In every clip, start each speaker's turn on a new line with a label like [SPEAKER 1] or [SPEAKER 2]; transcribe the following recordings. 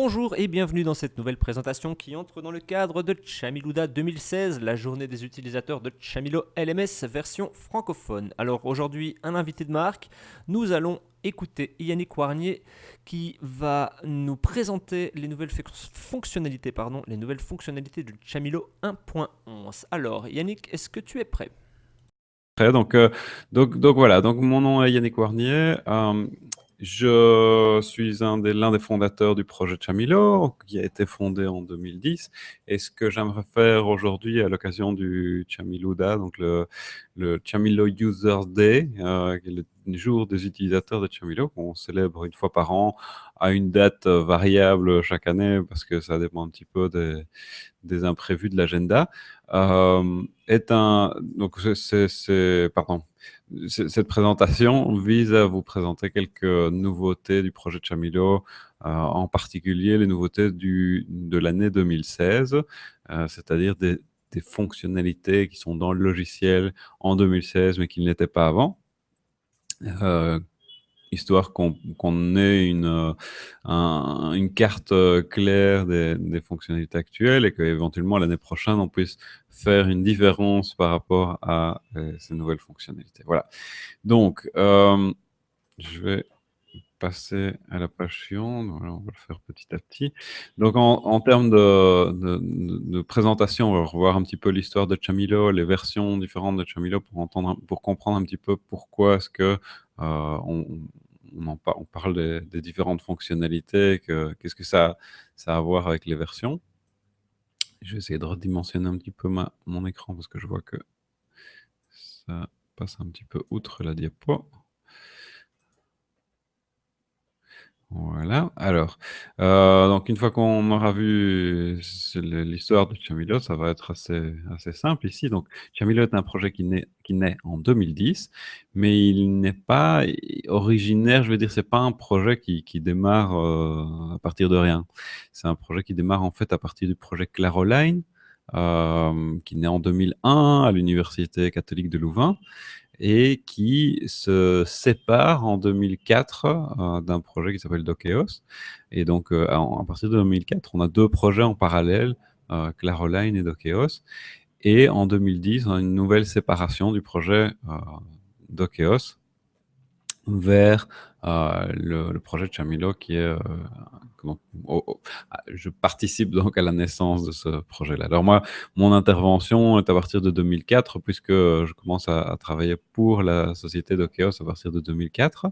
[SPEAKER 1] Bonjour et bienvenue dans cette nouvelle présentation qui entre dans le cadre de Chamiluda 2016, la journée des utilisateurs de Chamilo LMS version francophone. Alors aujourd'hui, un invité de marque, nous allons écouter Yannick Warnier qui va nous présenter les nouvelles fonctionnalités, pardon, les nouvelles fonctionnalités de Chamilo 1.11. Alors Yannick, est-ce que tu es prêt?
[SPEAKER 2] Euh, donc, donc voilà, donc mon nom est Yannick Warnier. Euh, je suis un des, l'un des fondateurs du projet Chamilo, qui a été fondé en 2010. Et ce que j'aimerais faire aujourd'hui à l'occasion du Chamiluda, donc le, le Chamilo Users Day, euh, le jour des utilisateurs de Chamilo, qu'on célèbre une fois par an à une date variable chaque année, parce que ça dépend un petit peu des, des imprévus de l'agenda, euh, est un... Donc c'est... Pardon cette présentation vise à vous présenter quelques nouveautés du projet Chamilo, euh, en particulier les nouveautés du, de l'année 2016, euh, c'est-à-dire des, fonctionnalités qui sont dans le logiciel en 2016 mais qui ne l'étaient pas avant. Euh, histoire qu'on ait une, euh, une carte euh, claire des, des, fonctionnalités actuelles et qu'éventuellement l'année prochaine, on puisse faire une différence par rapport à euh, ces nouvelles fonctionnalités. Voilà. Donc, je vais passer à la suivante. on va le faire petit à petit. Donc, en, en termes de, de, de, présentation, on va revoir un petit peu l'histoire de Chamilo, les versions différentes de Chamilo pour, entendre, pour comprendre un petit peu pourquoi est-ce que euh, on, parle des, différentes fonctionnalités, qu'est-ce que ça, ça a à voir avec les versions. Je vais essayer de redimensionner un petit peu mon écran parce que je vois que ça passe un petit peu outre la diapo. Voilà. Alors, euh, donc une fois qu'on aura vu l'histoire de Chamilo, ça va être assez, assez simple ici. Donc, est un projet qui naît, qui naît en 2010, mais il n'est pas originaire, je veux dire, c'est pas un projet qui, qui démarre euh, à partir de rien. C'est un projet qui démarre en fait à partir du projet Claroline, euh, qui naît en 2001 à l'Université catholique de Louvain et qui se sépare en 2004 euh, d'un projet qui s'appelle Dokeos. Et donc, euh, à, partir de 2004, on a deux projets en parallèle, euh, Claroline et Dokeos. Et en 2010, on a une nouvelle séparation du projet Dokeos vers le, le, projet de Chamilo qui est ah, je participe donc à la naissance de ce projet-là. Alors moi, mon intervention est à partir de 2004, puisque je commence à, travailler pour la société d'Okeos à partir de 2004.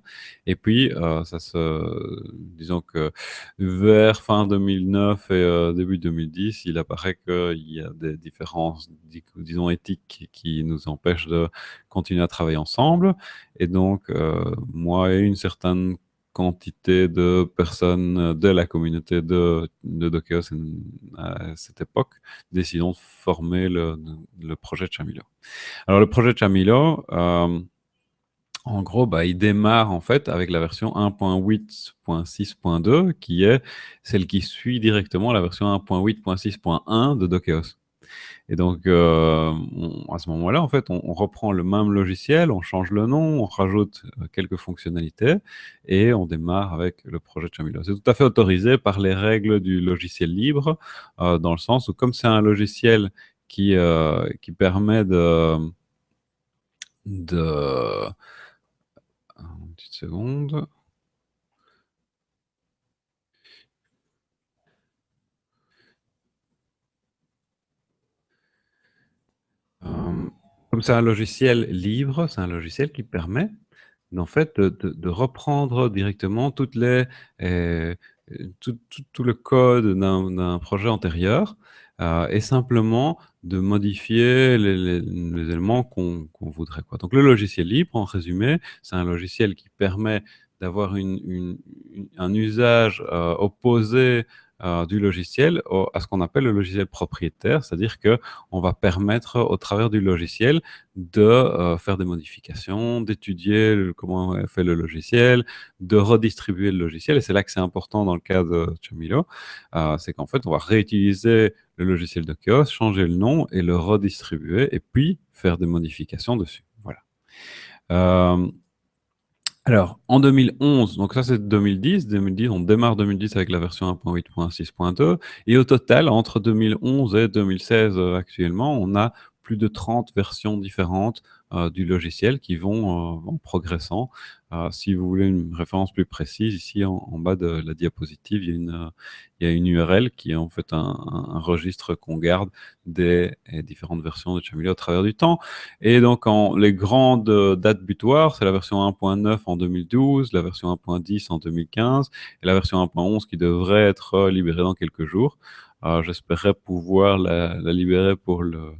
[SPEAKER 2] Et puis, euh, ça se, disons que vers fin 2009 et euh, début 2010, il apparaît qu'il y a des différences, disons, éthiques qui nous empêchent de continuer à travailler ensemble. Et donc, euh, moi et une certaine quantité de personnes de la communauté de, de Dokeos à cette époque, décidons de former le, le projet Chamilo. Alors le projet Chamilo, euh, en gros, bah, il démarre en fait avec la version 1.8.6.2 qui est celle qui suit directement la version 1.8.6.1 de Dokeos. Et donc, euh, à ce moment-là, en fait, on, reprend le même logiciel, on change le nom, on rajoute euh, quelques fonctionnalités et on démarre avec le projet Chamilo. C'est tout à fait autorisé par les règles du logiciel libre, euh, dans le sens où comme c'est un logiciel qui, qui permet de... de une petite seconde. Comme c'est un logiciel libre, c'est un logiciel qui permet en fait de, reprendre directement euh, tout, le code d'un projet antérieur euh, et simplement de modifier les, éléments qu'on voudrait. Donc le logiciel libre, en résumé, c'est un logiciel qui permet d'avoir un usage euh, opposé euh, du logiciel à ce qu'on appelle le logiciel propriétaire, c'est-à-dire que on va permettre au travers du logiciel de euh, faire des modifications, d'étudier comment est fait le logiciel, de redistribuer le logiciel. Et c'est là que c'est important dans le cas de Chamilo, euh, c'est qu'en fait, on va réutiliser le logiciel de Chaos, changer le nom et le redistribuer, et puis faire des modifications dessus. Voilà. Alors, en 2011, donc ça c'est 2010, 2010, on démarre 2010 avec la version 1.8.6.2, et au total, entre 2011 et 2016 euh, actuellement, on a plus de 30 versions différentes du logiciel qui vont euh, en progressant. Euh, si vous voulez une référence plus précise, ici en, bas de la diapositive, il y a une, a URL qui est en fait un, registre qu'on garde des différentes versions de Chameleon au travers du temps. Et donc, en, les grandes dates butoirs, c'est la version 1.9 en 2012, la version 1.10 en 2015 et la version 1.11 qui devrait être libérée dans quelques jours. J'espérais pouvoir la libérer pour le,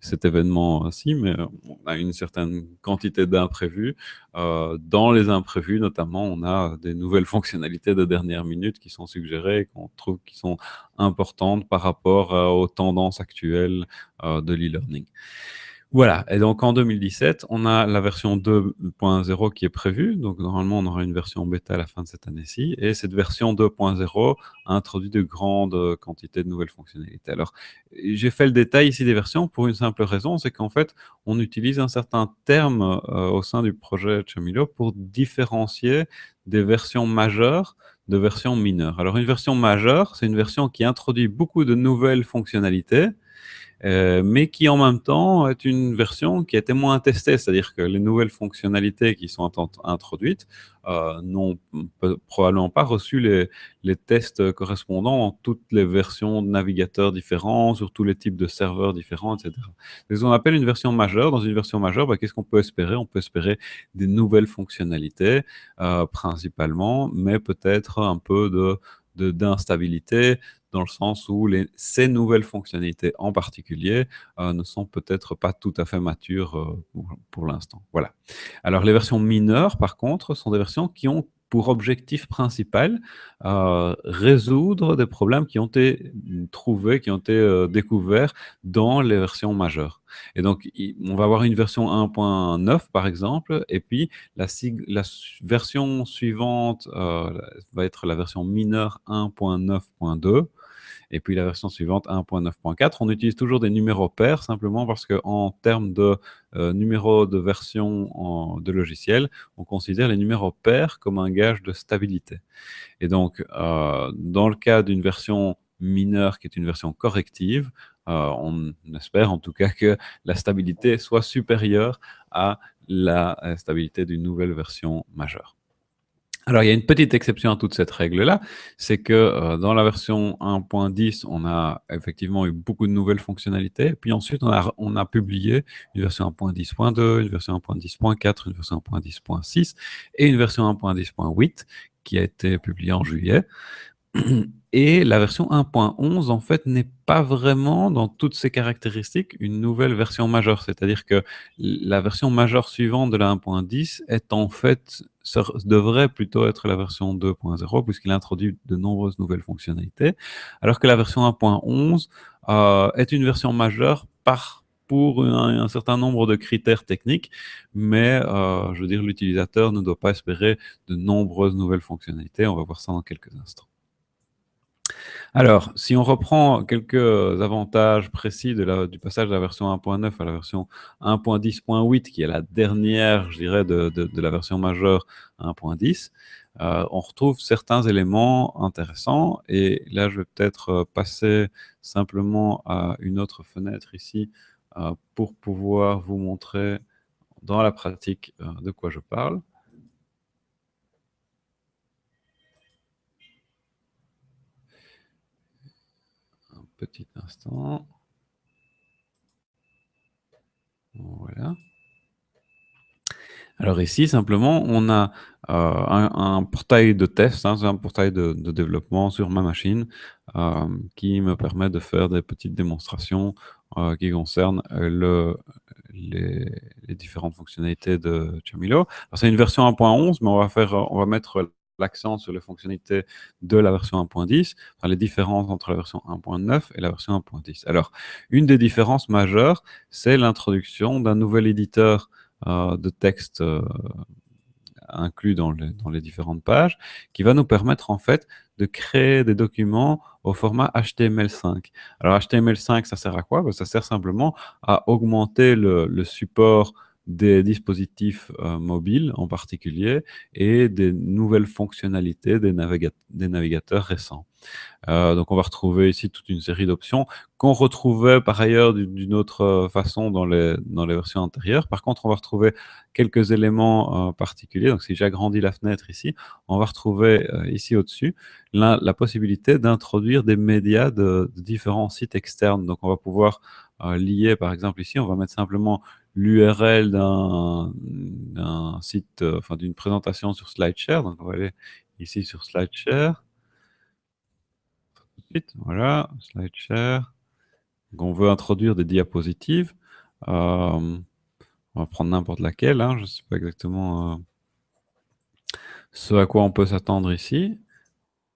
[SPEAKER 2] cet événement-ci, mais on a une certaine quantité d'imprévus. Euh, dans les imprévus, notamment, on a des nouvelles fonctionnalités de dernière minute qui sont suggérées et qu'on trouve qui sont importantes par rapport euh, aux tendances actuelles euh, de l'e-learning. Voilà, et donc en 2017, on a la version 2.0 qui est prévue. Donc normalement, on aura une version bêta à la fin de cette année-ci. Et cette version 2.0 a introduit de grandes quantités de nouvelles fonctionnalités. Alors, j'ai fait le détail ici des versions pour une simple raison, c'est qu'en fait, on utilise un certain terme euh, au sein du projet Chamilo pour différencier des versions majeures de versions mineures. Alors, une version majeure, c'est une version qui introduit beaucoup de nouvelles fonctionnalités, euh, mais qui en même temps est une version qui a été moins testée, c'est-à-dire que les nouvelles fonctionnalités qui sont introduites euh, n'ont probablement pas reçu les, tests correspondants dans toutes les versions de navigateurs différents, sur tous les types de serveurs différents, etc. ce qu'on appelle une version majeure. Dans une version majeure, bah, qu'est-ce qu'on peut espérer? On peut espérer des nouvelles fonctionnalités, euh, principalement, mais peut-être un peu d'instabilité, dans le sens où ces nouvelles fonctionnalités en particulier euh, ne sont peut-être pas tout à fait matures euh, pour, l'instant. Voilà. Alors les versions mineures, par contre, sont des versions qui ont pour objectif principal euh, résoudre des problèmes qui ont été trouvés, qui ont été découverts dans les versions majeures. Et donc, on va avoir une version 1.9 par exemple, et puis la version suivante va être la version mineure 1.9.2, et puis la version suivante 1.9.4. On utilise toujours des numéros pairs simplement parce qu'en termes de euh, numéros de version de logiciel, on considère les numéros pairs comme un gage de stabilité. Et donc, euh, dans le cas d'une version mineure qui est une version corrective, euh, on espère en tout cas que la stabilité soit supérieure à la stabilité d'une nouvelle version majeure. Alors, il y a une petite exception à toute cette règle-là, c'est que euh, dans la version 1.10, on a effectivement eu beaucoup de nouvelles fonctionnalités. Puis ensuite, on a, on a publié une version 1.10.2, une version 1.10.4, une version 1.10.6 et une version 1.10.8 qui a été publiée en juillet. Et la version 1.11, en fait, n'est pas vraiment, dans toutes ses caractéristiques, une nouvelle version majeure. C'est-à-dire que la version majeure suivante de la 1.10 est en fait, devrait plutôt être la version 2.0, puisqu'il introduit de nombreuses nouvelles fonctionnalités, alors que la version 1.11 euh, est une version majeure par pour un, certain nombre de critères techniques, mais euh, je veux dire, l'utilisateur ne doit pas espérer de nombreuses nouvelles fonctionnalités. On va voir ça dans quelques instants. Alors, si on reprend quelques avantages précis du passage de la version 1.9 à la version 1.10.8, qui est la dernière, je dirais, de, la version majeure 1.10, euh, on retrouve certains éléments intéressants. Et là, je vais peut-être euh, passer simplement à une autre fenêtre ici euh, pour pouvoir vous montrer dans la pratique de quoi je parle. Petit instant. Voilà. Alors ici, simplement, on a euh, un, portail de test, hein, un portail de, développement sur ma machine euh, qui me permet de faire des petites démonstrations euh, qui concernent le, les, les, différentes fonctionnalités de Chamilo. C'est une version 1.11, mais on va, faire, on va mettre l'accent sur les fonctionnalités de la version 1.10, enfin les différences entre la version 1.9 et la version 1.10. Alors, une des différences majeures, c'est l'introduction d'un nouvel éditeur euh, de texte euh, inclus dans les, différentes pages, qui va nous permettre en fait de créer des documents au format HTML5. Alors HTML5, ça sert à quoi? Ben, Ça sert simplement à augmenter le support des dispositifs euh, mobiles en particulier et des nouvelles fonctionnalités des, navigateurs récents. Euh, donc on va retrouver ici toute une série d'options qu'on retrouvait par ailleurs d'une autre euh, façon dans les, dans les versions antérieures. Par contre, on va retrouver quelques éléments euh, particuliers. Donc si j'agrandis la fenêtre ici, on va retrouver ici au-dessus la, possibilité d'introduire des médias de, de, différents sites externes. Donc on va pouvoir lier, par exemple ici, on va mettre simplement l'URL d'un site, enfin d'une présentation sur SlideShare. Donc on va aller ici sur SlideShare voilà, SlideShare. on veut introduire des diapositives. Euh, on va prendre n'importe laquelle, hein, je ne sais pas exactement euh, ce à quoi on peut s'attendre ici.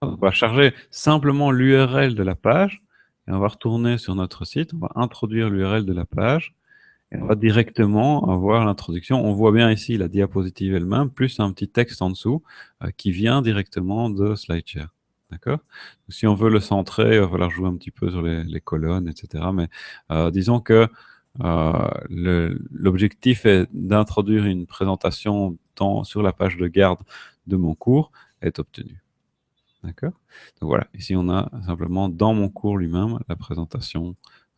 [SPEAKER 2] On va charger simplement l'URL de la page et on va retourner sur notre site, on va introduire l'URL de la page on va directement avoir l'introduction. On voit bien ici la diapositive elle-même, plus un petit texte en dessous euh, qui vient directement de SlideShare. D'accord? Si on veut le centrer, il va falloir jouer un petit peu sur les, colonnes, etc. Mais euh, disons que euh, l'objectif est d'introduire une présentation sur la page de garde de mon cours est obtenu. D'accord? Donc voilà, ici on a simplement dans mon cours lui-même la présentation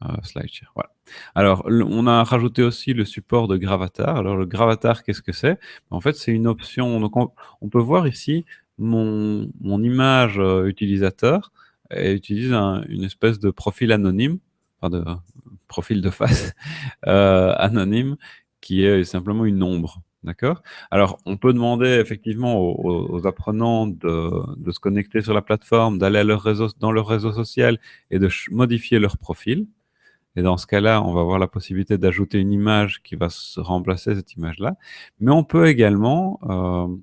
[SPEAKER 2] euh, SlideShare. Voilà. Alors, on a rajouté aussi le support de Gravatar. Alors, le Gravatar, qu'est-ce que c'est? En fait, c'est une option. Donc, on, peut voir ici mon, mon image euh, utilisateur et utilise une espèce de profil anonyme, enfin de profil de face euh, anonyme, qui est simplement une ombre. D'accord? Alors, on peut demander effectivement aux, apprenants de, de, se connecter sur la plateforme, d'aller dans leur réseau social et de modifier leur profil. Et dans ce cas-là, on va avoir la possibilité d'ajouter une image qui va remplacer cette image-là. Mais on peut également euh,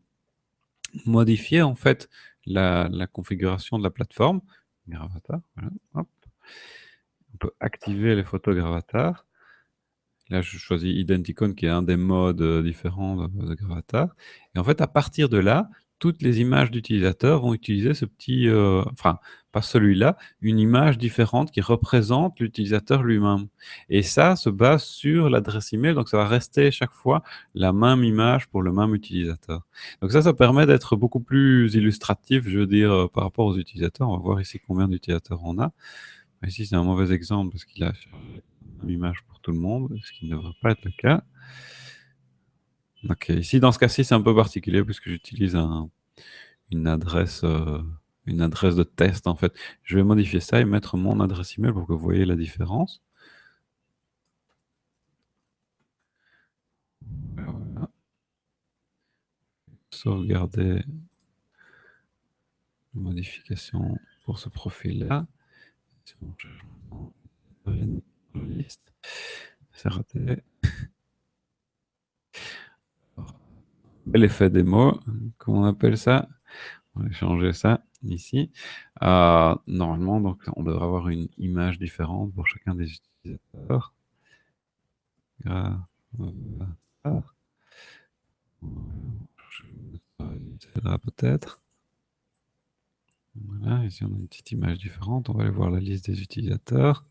[SPEAKER 2] modifier en fait la, configuration de la plateforme. Gravatar, voilà, On peut activer les photos Gravatar. Là, je choisis Identicon, qui est un des modes euh, différents de, Gravatar. Et en fait, à partir de là, toutes les images d'utilisateurs vont utiliser ce petit, euh, pas celui-là, une image différente qui représente l'utilisateur lui-même. Et ça se base sur l'adresse email, donc ça va rester chaque fois la même image pour le même utilisateur. Donc ça, ça permet d'être beaucoup plus illustratif, je veux dire, euh, par rapport aux utilisateurs. On va voir ici combien d'utilisateurs on a. Ici, c'est un mauvais exemple parce qu'il a une image pour tout le monde, ce qui ne devrait pas être le cas. Ok, ici dans ce cas-ci c'est un peu particulier puisque j'utilise une adresse euh, une adresse de test en fait. Je vais modifier ça et mettre mon adresse email pour que vous voyez la différence. Voilà. Sauvegarder modification pour ce profil-là. C'est raté. l'effet démo, comment on appelle ça? On va changer ça ici. Euh, normalement, donc, on devrait avoir une image différente pour chacun des utilisateurs. peut-être. Voilà, ici on a une petite image différente. On va aller voir la liste des utilisateurs.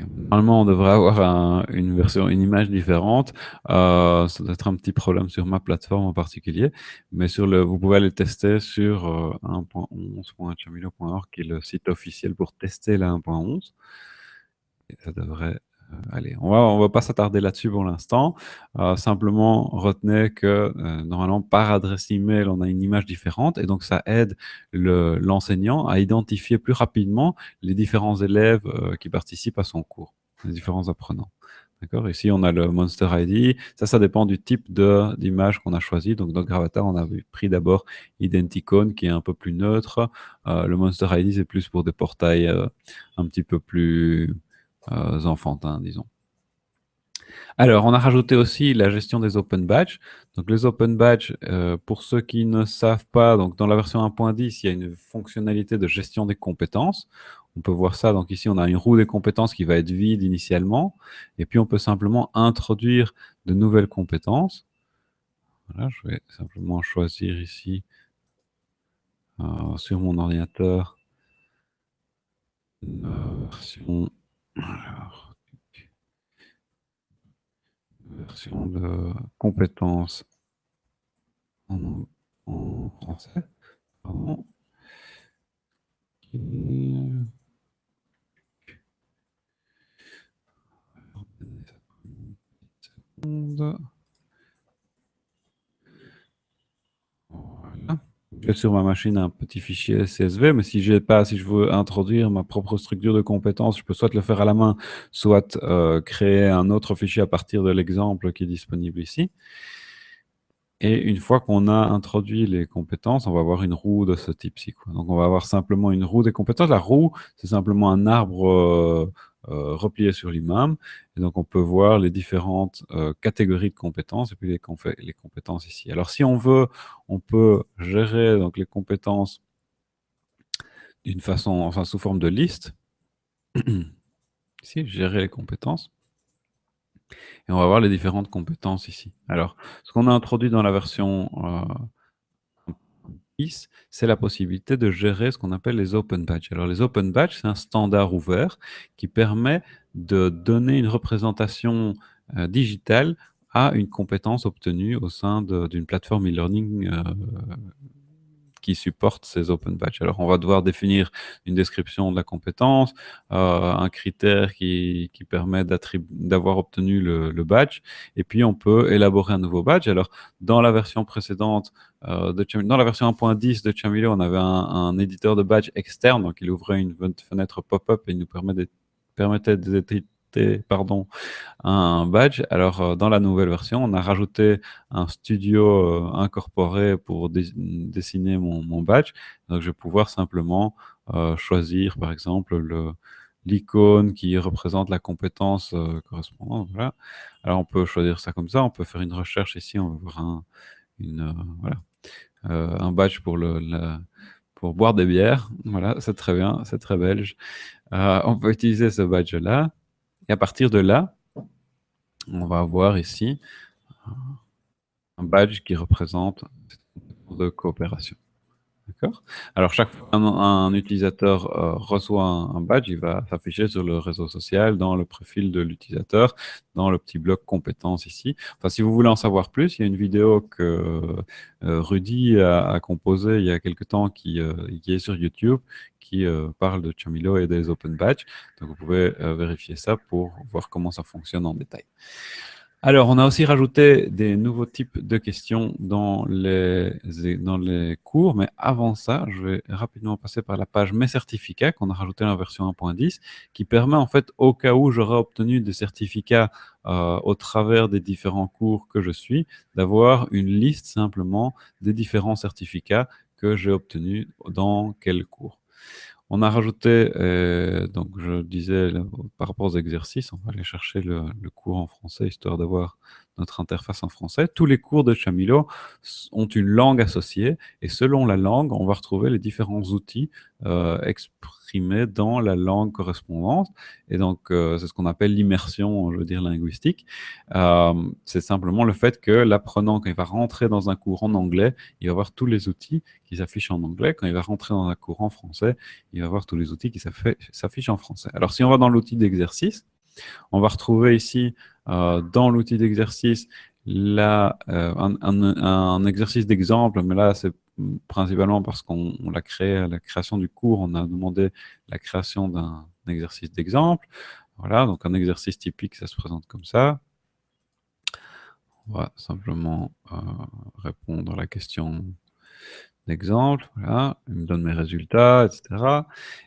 [SPEAKER 2] Normalement, on devrait avoir une version, une image différente. Euh, ça doit être un petit problème sur ma plateforme en particulier, mais sur le, vous pouvez aller tester sur euh, 1.11.chamilo.org, qui est le site officiel pour tester la 1.11. Et ça devrait allez, on va, va pas s'attarder là-dessus pour l'instant. Euh, simplement, retenez que euh, normalement, par adresse email, on a une image différente et donc ça aide l'enseignant à identifier plus rapidement les différents élèves qui participent à son cours, les différents apprenants. Ici, on a le Monster ID. Ça, ça dépend du type d'image qu'on a choisi. Donc, dans Gravatar, on a pris d'abord Identicon, qui est un peu plus neutre. le Monster ID, c'est plus pour des portails un petit peu plus euh, enfantins, disons. Alors, on a rajouté aussi la gestion des open badges. Donc, les open badges, euh, pour ceux qui ne savent pas, donc dans la version 1.10, il y a une fonctionnalité de gestion des compétences. On peut voir ça. Donc ici, on a une roue des compétences qui va être vide initialement. Et puis, on peut simplement introduire de nouvelles compétences. Voilà, je vais simplement choisir ici euh, sur mon ordinateur version de compétences en, français. Pardon. J'ai sur ma machine un petit fichier CSV, mais si pas, si je veux introduire ma propre structure de compétences, je peux soit le faire à la main, soit euh, créer un autre fichier à partir de l'exemple qui est disponible ici. Et une fois qu'on a introduit les compétences, on va avoir une roue de ce type-ci. Donc on va avoir simplement une roue des compétences. La roue, c'est simplement un arbre euh, replié sur lui-même. Et donc on peut voir les différentes euh, catégories de compétences et puis les, compétences ici. Alors si on veut, on peut gérer donc, les compétences d'une façon, enfin sous forme de liste. ici, gérer les compétences. Et on va voir les différentes compétences ici. Alors, ce qu'on a introduit dans la version 10, euh, c'est la possibilité de gérer ce qu'on appelle les open badges. Alors, les open badges, c'est un standard ouvert qui permet de donner une représentation euh, digitale à une compétence obtenue au sein d'une plateforme e-learning euh, qui supporte ces open badges. Alors, on va devoir définir une description de la compétence, euh, un critère qui, qui permet d'avoir obtenu le, badge, et puis on peut élaborer un nouveau badge. Alors, dans la version précédente, euh, de dans la version 1.10 de Chamilo, on avait un, éditeur de badge externe, donc il ouvrait une fenêtre pop-up et il nous permettait pardon, un badge. Alors, euh, dans la nouvelle version, on a rajouté un studio euh, incorporé pour dessiner mon, badge. Donc, je vais pouvoir simplement euh, choisir, par exemple, l'icône qui représente la compétence correspondante. Voilà. Alors, on peut choisir ça comme ça. On peut faire une recherche ici. On va voir un, voilà, un badge pour le, pour boire des bières. Voilà, c'est très bien, c'est très belge. on peut utiliser ce badge-là. Et à partir de là, on va avoir ici un badge qui représente de coopération. D'accord Alors, chaque fois qu'un utilisateur euh, reçoit un, badge, il va s'afficher sur le réseau social, dans le profil de l'utilisateur, dans le petit bloc compétences ici. Enfin, si vous voulez en savoir plus, il y a une vidéo que euh, Rudy a, composée il y a quelque temps qui, euh, qui est sur YouTube, qui parle de Chamilo et des Open Badges. Donc, vous pouvez vérifier ça pour voir comment ça fonctionne en détail. Alors, on a aussi rajouté des nouveaux types de questions dans les, dans les cours, mais avant ça, je vais rapidement passer par la page Mes certificats qu'on a rajouté dans la version 1.10, qui permet en fait, au cas où j'aurais obtenu des certificats euh, au travers des différents cours que je suis, d'avoir une liste simplement des différents certificats que j'ai obtenus dans quel cours. On a rajouté, euh, donc je disais par rapport aux exercices, on va aller chercher le, cours en français histoire d'avoir notre interface en français. Tous les cours de Chamilo ont une langue associée et selon la langue, on va retrouver les différents outils euh, exprimés dans la langue correspondante. Et donc, euh, c'est ce qu'on appelle l'immersion, je veux dire, linguistique. Euh, c'est simplement le fait que l'apprenant, quand il va rentrer dans un cours en anglais, il va voir tous les outils qui s'affichent en anglais. Quand il va rentrer dans un cours en français, il va voir tous les outils qui s'affichent en français. Alors, si on va dans l'outil d'exercice, on va retrouver ici, euh, dans l'outil d'exercice, euh, un, exercice d'exemple, mais là, c'est principalement parce qu'on l'a créé à la création du cours, on a demandé la création d'un exercice d'exemple. Voilà, donc un exercice typique, ça se présente comme ça. On va simplement euh, répondre à la question d'exemple, voilà, il me donne mes résultats, etc.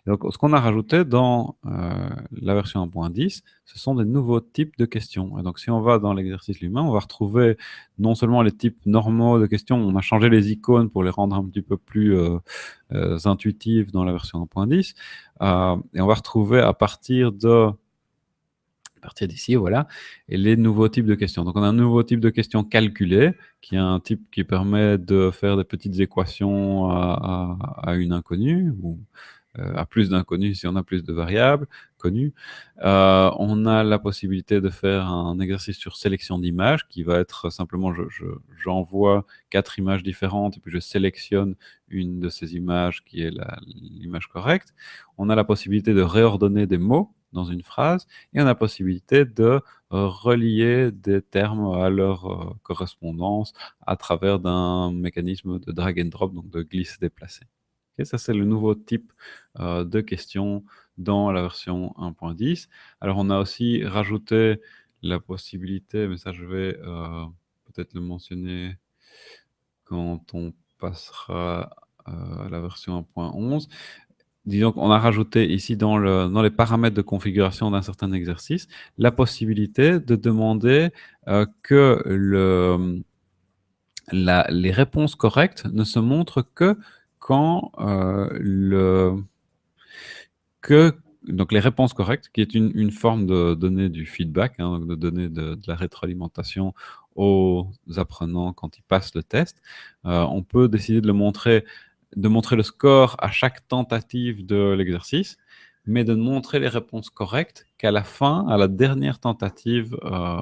[SPEAKER 2] donc, ce qu'on a rajouté dans euh, la version 1.10, ce sont des nouveaux types de questions. Et donc, si on va dans l'exercice lui-même, on va retrouver non seulement les types normaux de questions, on a changé les icônes pour les rendre un petit peu plus euh, euh, intuitives dans la version 1.10, et on va retrouver à partir de partir d'ici, voilà, et les nouveaux types de questions. Donc, on a un nouveau type de questions calculées, qui est un type qui permet de faire des petites équations à, une inconnue, ou à plus d'inconnus si on a plus de variables connues. on a la possibilité de faire un exercice sur sélection d'images qui va être simplement, j'envoie quatre images différentes et puis je sélectionne une de ces images qui est l'image correcte. On a la possibilité de réordonner des mots dans une phrase et on a possibilité de relier des termes à leur correspondance à travers d'un mécanisme de drag and drop, donc de glisse-déplacer. ça, c'est le nouveau type de question dans la version 1.10. Alors, on a aussi rajouté la possibilité, mais ça, je vais peut-être le mentionner quand on passera à la version 1.11 disons qu'on a rajouté ici dans, le, dans, les paramètres de configuration d'un certain exercice la possibilité de demander euh, que les réponses correctes ne se montrent que quand euh, les réponses correctes, qui est une, forme de donner du feedback, hein, de donner de, de, la rétroalimentation aux apprenants quand ils passent le test, euh, on peut décider de le montrer de montrer le score à chaque tentative de l'exercice, mais de montrer les réponses correctes qu'à la fin, à la dernière tentative euh,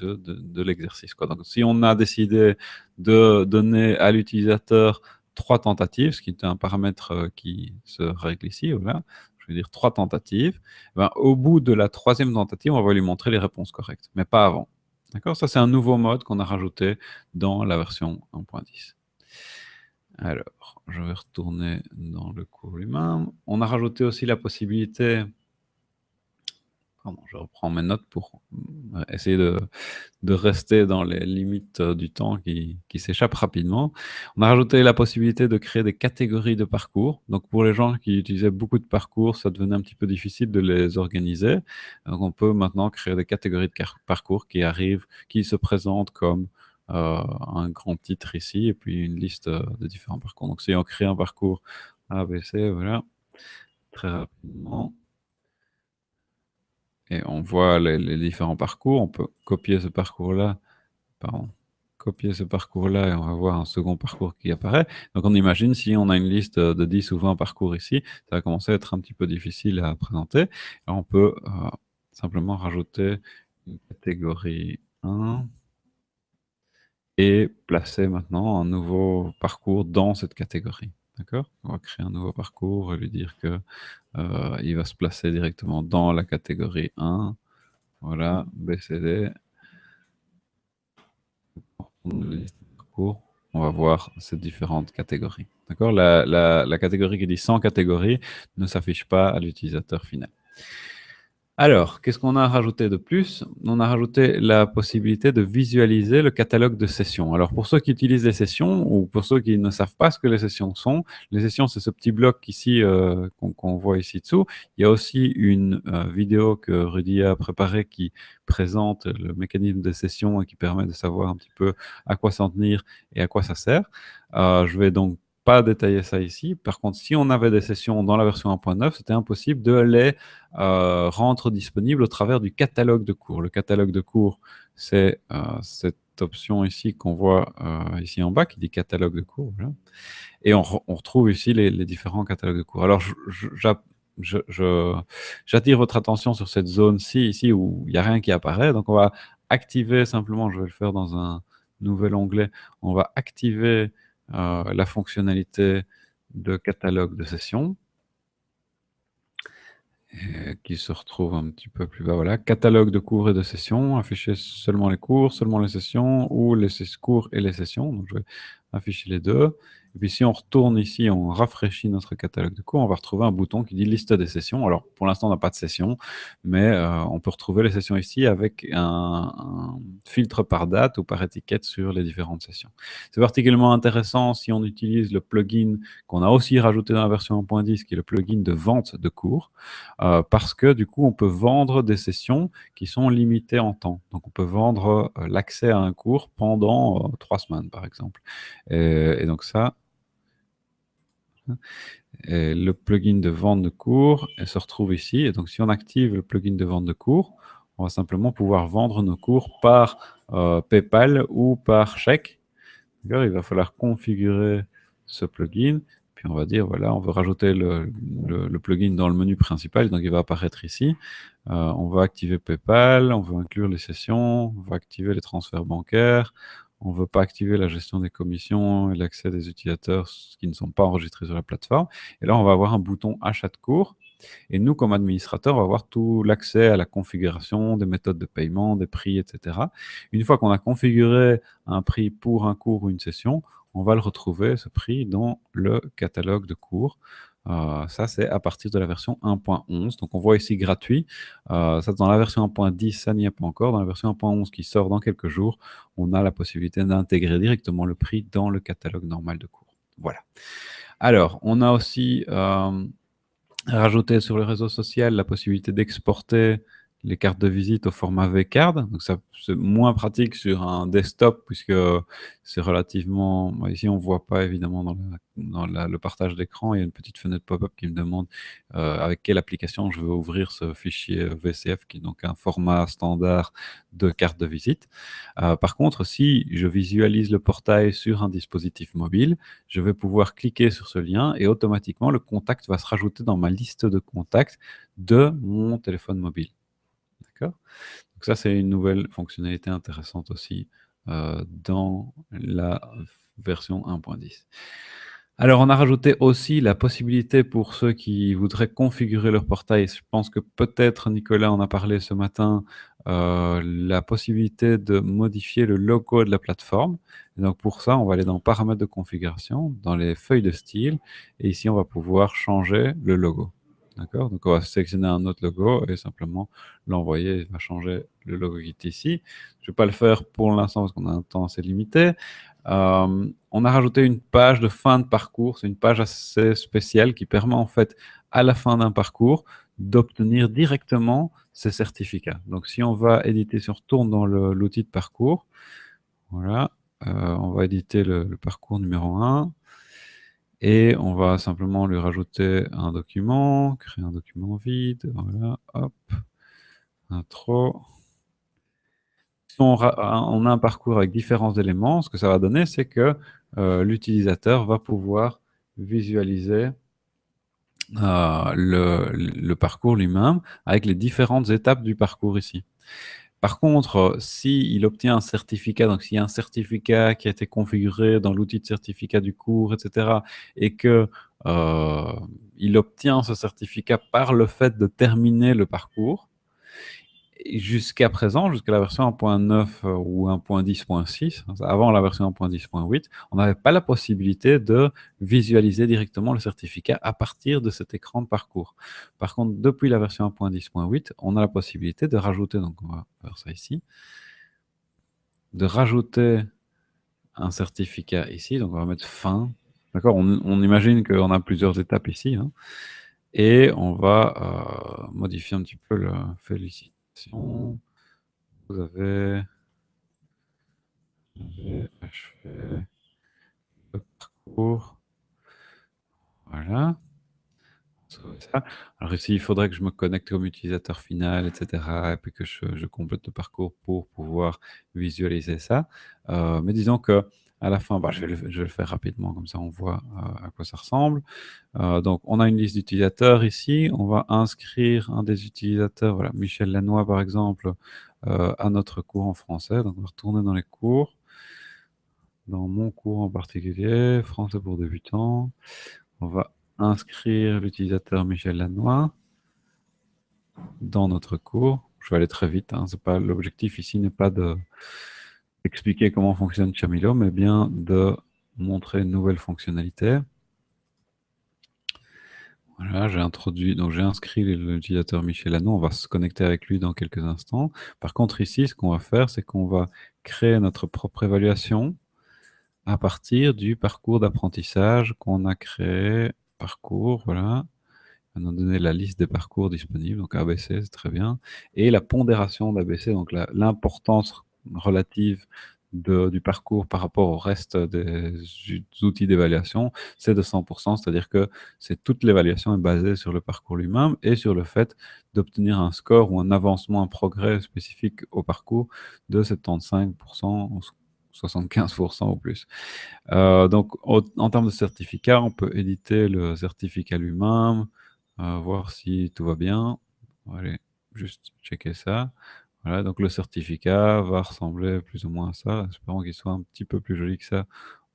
[SPEAKER 2] de, l'exercice. Donc, si on a décidé de donner à l'utilisateur trois tentatives, ce qui est un paramètre euh, qui se règle ici, je veux dire trois tentatives, ben, au bout de la troisième tentative, on va lui montrer les réponses correctes, mais pas avant. D'accord? Ça, c'est un nouveau mode qu'on a rajouté dans la version 1.10. Alors, je vais retourner dans le cours lui-même. On a rajouté aussi la possibilité... Pardon, je reprends mes notes pour euh, essayer de, rester dans les limites euh, du temps qui, qui s'échappent rapidement. On a rajouté la possibilité de créer des catégories de parcours. Donc, pour les gens qui utilisaient beaucoup de parcours, ça devenait un petit peu difficile de les organiser. Donc, on peut maintenant créer des catégories de parcours qui arrivent, qui se présentent comme un grand titre ici et puis une liste euh, de différents parcours. Donc si on crée un parcours ABC, voilà, très rapidement. Et on voit les, différents parcours. On peut copier ce parcours-là, pardon, copier ce parcours-là et on va voir un second parcours qui apparaît. Donc on imagine si on a une liste de 10 ou 20 parcours ici, ça va commencer à être un petit peu difficile à présenter. on peut euh, simplement rajouter une catégorie 1 et placer maintenant un nouveau parcours dans cette catégorie. D'accord? On va créer un nouveau parcours et lui dire que euh, il va se placer directement dans la catégorie 1. Voilà, BCD. On va voir ces différentes catégories. D'accord? La, la catégorie qui dit 100 catégories ne s'affiche pas à l'utilisateur final. Alors, qu'est-ce qu'on a rajouté de plus? On a rajouté la possibilité de visualiser le catalogue de sessions. Alors, pour ceux qui utilisent les sessions ou pour ceux qui ne savent pas ce que les sessions sont, les sessions, c'est ce petit bloc ici euh, qu'on voit ici dessous. Il y a aussi une euh, vidéo que Rudy a préparée qui présente le mécanisme des sessions et qui permet de savoir un petit peu à quoi s'en tenir et à quoi ça sert. Euh, je vais donc pas détailler ça ici. Par contre, si on avait des sessions dans la version 1.9, c'était impossible de les euh, rendre disponibles au travers du catalogue de cours. Le catalogue de cours, c'est euh, cette option ici qu'on voit euh, ici en bas, qui dit catalogue de cours. Et on, retrouve ici les, différents catalogues de cours. Alors, j'attire votre attention sur cette zone-ci, ici, où il n'y a rien qui apparaît. Donc, on va activer simplement, je vais le faire dans un nouvel onglet, on va activer la fonctionnalité de catalogue de sessions qui se retrouve un petit peu plus bas. Voilà, catalogue de cours et de sessions, afficher seulement les cours, seulement les sessions, ou les cours et les sessions. Donc, je vais afficher les deux. Et puis si on retourne ici, on rafraîchit notre catalogue de cours, on va retrouver un bouton qui dit liste des sessions. Alors pour l'instant, on n'a pas de session, mais euh, on peut retrouver les sessions ici avec un, filtre par date ou par étiquette sur les différentes sessions. C'est particulièrement intéressant si on utilise le plugin qu'on a aussi rajouté dans la version 1.10, qui est le plugin de vente de cours, euh, parce que du coup, on peut vendre des sessions qui sont limitées en temps. Donc on peut vendre euh, l'accès à un cours pendant trois semaines, par exemple. et donc ça, le plugin de vente de cours se retrouve ici. Et donc, si on active le plugin de vente de cours, on va simplement pouvoir vendre nos cours par euh, PayPal ou par chèque. Il va falloir configurer ce plugin. Puis puis on va dire, voilà, on veut rajouter le, plugin dans le menu principal, donc il va apparaître ici. Euh, on va activer PayPal, on veut inclure les sessions, on va activer les transferts bancaires, on ne veut pas activer la gestion des commissions et l'accès des utilisateurs qui ne sont pas enregistrés sur la plateforme. Et là, on va avoir un bouton achat de cours. Et nous, comme administrateur, on va avoir tout l'accès à la configuration des méthodes de paiement, des prix, etc. Une fois qu'on a configuré un prix pour un cours ou une session, on va le retrouver, ce prix, dans le catalogue de cours. Euh, ça, c'est à partir de la version 1.11. Donc, on voit ici gratuit. Euh, dans la version 1.10, ça n'y est pas encore. Dans la version 1.11 qui sort dans quelques jours, on a la possibilité d'intégrer directement le prix dans le catalogue normal de cours. Voilà. Alors, on a aussi euh, rajouté sur le réseau social la possibilité d'exporter les cartes de visite au format V-Card. Donc, c'est moins pratique sur un desktop puisque c'est relativement... ici, on ne voit pas évidemment dans, le partage d'écran. Il y a une petite fenêtre pop-up qui me demande euh, avec quelle application je veux ouvrir ce fichier VCF qui est donc un format standard de carte de visite. Euh, par contre, si je visualise le portail sur un dispositif mobile, je vais pouvoir cliquer sur ce lien et automatiquement, le contact va se rajouter dans ma liste de contacts de mon téléphone mobile. Donc ça, c'est une nouvelle fonctionnalité intéressante aussi euh, dans la version 1.10. Alors, on a rajouté aussi la possibilité pour ceux qui voudraient configurer leur portail, je pense que peut-être Nicolas en a parlé ce matin, euh, la possibilité de modifier le logo de la plateforme. donc pour ça, on va aller dans Paramètres de configuration, dans les feuilles de style, et ici, on va pouvoir changer le logo. D'accord Donc, on va sélectionner un autre logo et simplement l'envoyer. Il va changer le logo qui est ici. Je ne vais pas le faire pour l'instant parce qu'on a un temps assez limité. Euh, on a rajouté une page de fin de parcours. C'est une page assez spéciale qui permet en fait, à la fin d'un parcours, d'obtenir directement ces certificats. Donc, si on va éditer, si on retourne dans l'outil de parcours, voilà, euh, on va éditer le, le parcours numéro 1. Et on va simplement lui rajouter un document, créer un document vide, voilà, hop, intro. On, on a un parcours avec différents éléments, ce que ça va donner, c'est que euh, l'utilisateur va pouvoir visualiser euh, le, parcours lui-même avec les différentes étapes du parcours ici. Par contre, s'il obtient un certificat, donc s'il y a un certificat qui a été configuré dans l'outil de certificat du cours, etc., et que euh, il obtient ce certificat par le fait de terminer le parcours, jusqu'à présent, jusqu'à la version 1.9 euh, ou 1.10.6, avant la version 1.10.8, on n'avait pas la possibilité de visualiser directement le certificat à partir de cet écran de parcours. Par contre, depuis la version 1.10.8, on a la possibilité de rajouter, donc on va faire ça ici, de rajouter un certificat ici, donc on va mettre fin. D'accord on, imagine qu'on a plusieurs étapes ici, hein, et on va euh, modifier un petit peu le félicite. Vous avez, achevé le parcours. Voilà. Alors ici, il faudrait que je me connecte comme utilisateur final, etc. Et puis que je, complète le parcours pour pouvoir visualiser ça. Euh, mais disons que à la fin, bah, je, vais le, faire rapidement, comme ça on voit euh, à quoi ça ressemble. Euh, donc, on a une liste d'utilisateurs ici. On va inscrire un des utilisateurs, voilà, Michel Lanois par exemple, euh, à notre cours en français. Donc, on va retourner dans les cours. Dans mon cours en particulier, français pour débutants. On va inscrire l'utilisateur Michel Lanois dans notre cours. Je vais aller très vite. Hein. L'objectif ici n'est pas de expliquer comment fonctionne Chamilo, mais bien de montrer une nouvelle fonctionnalité. Voilà, j'ai introduit, donc j'ai inscrit l'utilisateur Michel Anon, on va se connecter avec lui dans quelques instants. Par contre, ici, ce qu'on va faire, c'est qu'on va créer notre propre évaluation à partir du parcours d'apprentissage qu'on a créé. Parcours, voilà. On nous donner la liste des parcours disponibles, donc ABC, c'est très bien. Et la pondération d'ABC, donc l'importance relative du parcours par rapport au reste des outils d'évaluation, c'est de 100%, c'est-à-dire que c'est toute l'évaluation est basée sur le parcours lui-même et sur le fait d'obtenir un score ou un avancement, un progrès spécifique au parcours de 75%, 75% ou plus. Euh, donc, en termes de certificat, on peut éditer le certificat lui-même, euh, voir si tout va bien. Allez, juste checker ça. Voilà, donc le certificat va ressembler plus ou moins à ça. Espérons qu'il soit un petit peu plus joli que ça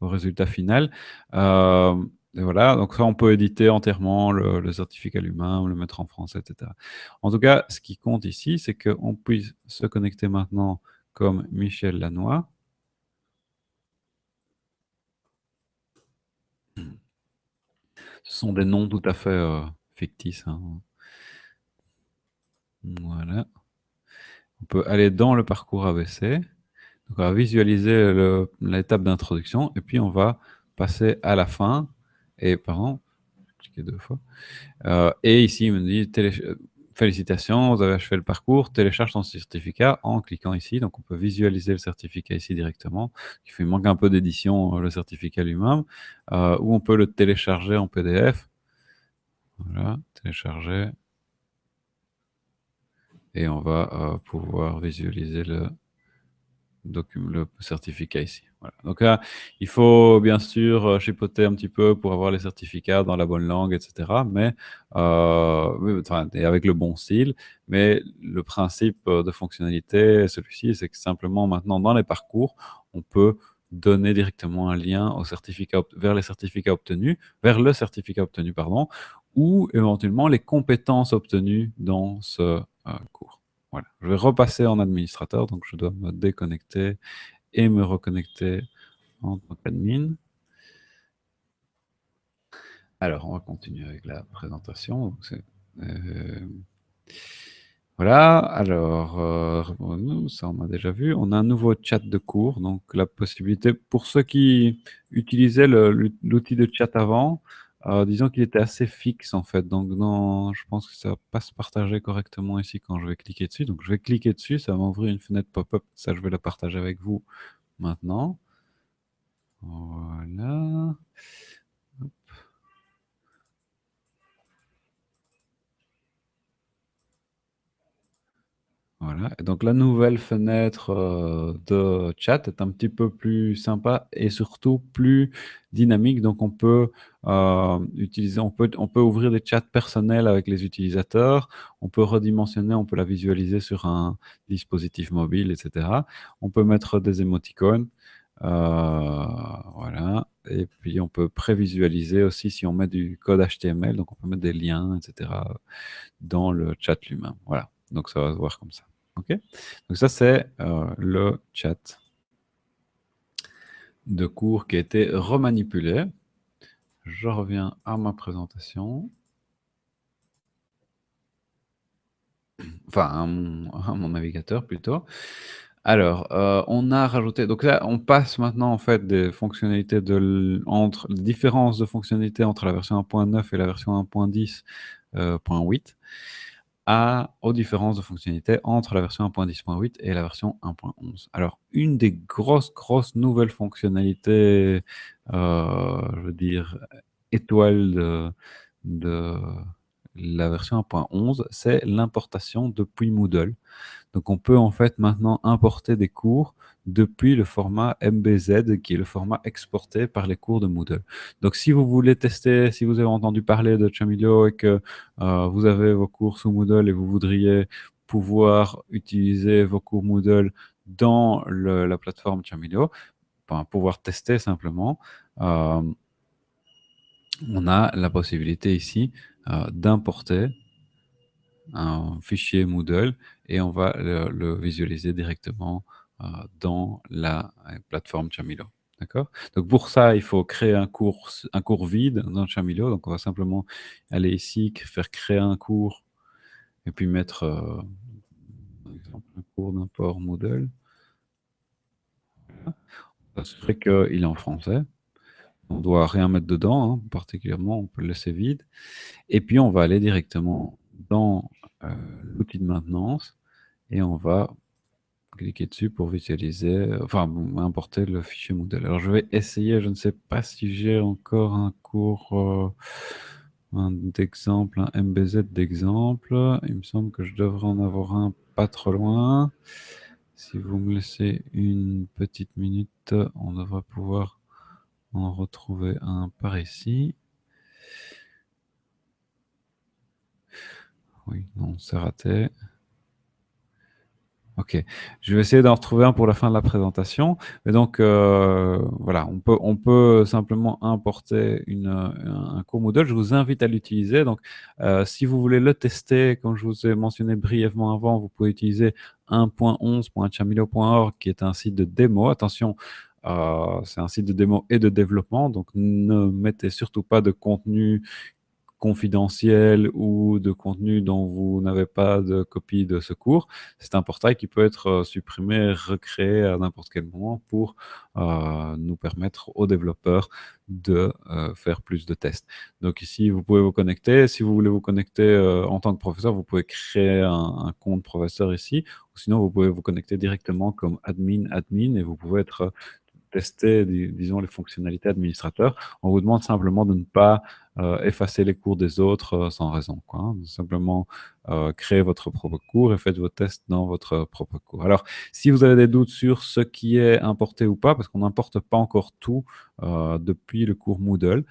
[SPEAKER 2] au résultat final. Euh, et voilà, donc ça, on peut éditer entièrement le, certificat lui-même, le mettre en français, etc. En tout cas, ce qui compte ici, c'est qu'on puisse se connecter maintenant comme Michel Lanois. Ce sont des noms tout à fait euh, fictices. hein. Voilà. On peut aller dans le parcours ABC. Donc, on va visualiser l'étape d'introduction et puis on va passer à la fin. Et pardon, cliqué deux fois. Euh, et ici, il me dit félicitations, vous avez achevé le parcours, télécharge ton certificat en cliquant ici. Donc, on peut visualiser le certificat ici directement. Il manque un peu d'édition, euh, le certificat lui-même. Euh, ou on peut le télécharger en PDF. Voilà, télécharger. Et on va euh, pouvoir visualiser le, document, le certificat ici. Donc là, il faut bien sûr euh, chipoter un petit peu pour avoir les certificats dans la bonne langue, etc. Mais euh, et avec le bon style. Mais le principe euh, de fonctionnalité, celui-ci, c'est que simplement maintenant dans les parcours, on peut donner directement un lien au certificat vers les certificats obtenus, vers le certificat obtenu, pardon, ou éventuellement les compétences obtenues dans ce cours. Voilà. Je vais repasser en administrateur, donc je dois me déconnecter et me reconnecter en tant qu'admin. Alors, on va continuer avec la présentation. Euh, Voilà, alors, euh, ça on a déjà vu. On a un nouveau chat de cours, donc la possibilité, pour ceux qui utilisaient l'outil de chat avant, euh, disons qu'il était assez fixe en fait. Donc, dans, je pense que ça va pas se partager correctement ici quand je vais cliquer dessus. Donc, je vais cliquer dessus, ça va m'ouvrir une fenêtre pop-up. Ça, je vais la partager avec vous maintenant. Voilà. Donc la nouvelle fenêtre euh, de chat est un petit peu plus sympa et surtout plus dynamique. Donc on peut euh, utiliser, on peut, on peut ouvrir des chats personnels avec les utilisateurs. On peut redimensionner, on peut la visualiser sur un dispositif mobile, etc. On peut mettre des émoticônes. euh, voilà. Et puis on peut prévisualiser aussi si on met du code HTML. Donc on peut mettre des liens, etc. dans le chat lui-même. Voilà. Donc ça va se voir comme ça. Donc ça, c'est euh, le chat de cours qui a été remanipulé. Je reviens à ma présentation. Enfin, à mon, navigateur plutôt. Alors, euh, on a rajouté... Donc là, on passe maintenant en fait des fonctionnalités de entre les différences de fonctionnalités entre la version 1.9 et la version 1.10.8 aux différences de fonctionnalité entre la version 1.10.8 et la version 1.11. Alors, une des grosses, grosses nouvelles fonctionnalités, euh, je veux dire, étoile de, de la version 1.11, c'est l'importation depuis Moodle. Donc, on peut en fait maintenant importer des cours depuis le format MBZ, qui est le format exporté par les cours de Moodle. Donc, si vous voulez tester, si vous avez entendu parler de Chamilio et que euh, vous avez vos cours sous Moodle et vous voudriez pouvoir utiliser vos cours Moodle dans la plateforme Chamilio, enfin, pouvoir tester simplement, euh, on a la possibilité ici euh, d'importer un fichier Moodle et on va le, visualiser directement euh, dans la euh, plateforme Chamilo. D'accord? Donc pour ça, il faut créer un cours, vide dans Chamilo. Donc on va simplement aller ici, faire créer un cours et puis mettre un cours d'import Moodle. On va qu'il est en français. On doit rien mettre dedans, hein, particulièrement, on peut le laisser vide. Et puis on va aller directement dans euh, l'outil de maintenance et on va cliquer dessus pour visualiser, enfin importer le fichier Moodle. Alors je vais essayer, je ne sais pas si j'ai encore un cours euh, d'exemple, un MBZ d'exemple. Il me semble que je devrais en avoir un pas trop loin. Si vous me laissez une petite minute, on devrait pouvoir en retrouver un par ici. Oui, non, c'est raté. Ok, je vais essayer d'en retrouver un pour la fin de la présentation. Mais donc, euh, voilà, on peut, on simplement importer une, un cours Moodle. Je vous invite à l'utiliser. Donc, euh, si vous voulez le tester, comme je vous ai mentionné brièvement avant, vous pouvez utiliser 1.11.chamilo.org qui est un site de démo. Attention, c'est un site de démo et de développement, donc ne mettez surtout pas de contenu confidentiel ou de contenu dont vous n'avez pas de copie de ce cours, c'est un portail qui peut être euh, supprimé, recréé à n'importe quel moment pour euh, nous permettre aux développeurs de euh, faire plus de tests. Donc ici, vous pouvez vous connecter. Si vous voulez vous connecter en tant que professeur, vous pouvez créer un, un, compte professeur ici, ou sinon vous pouvez vous connecter directement comme admin, admin, et vous pouvez être tester, disons, les fonctionnalités administrateurs. On vous demande simplement de ne pas euh, effacer les cours des autres euh, sans raison. Hein. Simplement euh, créer votre propre cours et faites vos tests dans votre propre cours. Alors, si vous avez des doutes sur ce qui est importé ou pas, parce qu'on n'importe pas encore tout depuis le cours Moodle,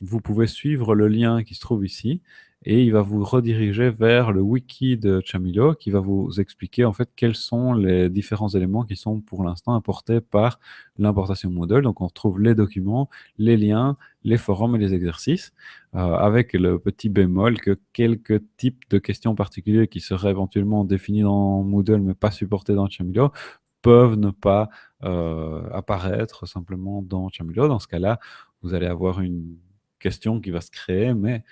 [SPEAKER 2] vous pouvez suivre le lien qui se trouve ici et il va vous rediriger vers le wiki de Chamilo qui va vous expliquer en fait quels sont les différents éléments qui sont pour l'instant importés par l'importation Moodle. Donc on retrouve les documents, les liens, les forums et les exercices, euh, avec le petit bémol que quelques types de questions particulières qui seraient éventuellement définis dans Moodle mais pas supportés dans Chamilo peuvent ne pas euh, apparaître simplement dans Chamilo. Dans ce cas-là, vous allez avoir une question qui va se créer, mais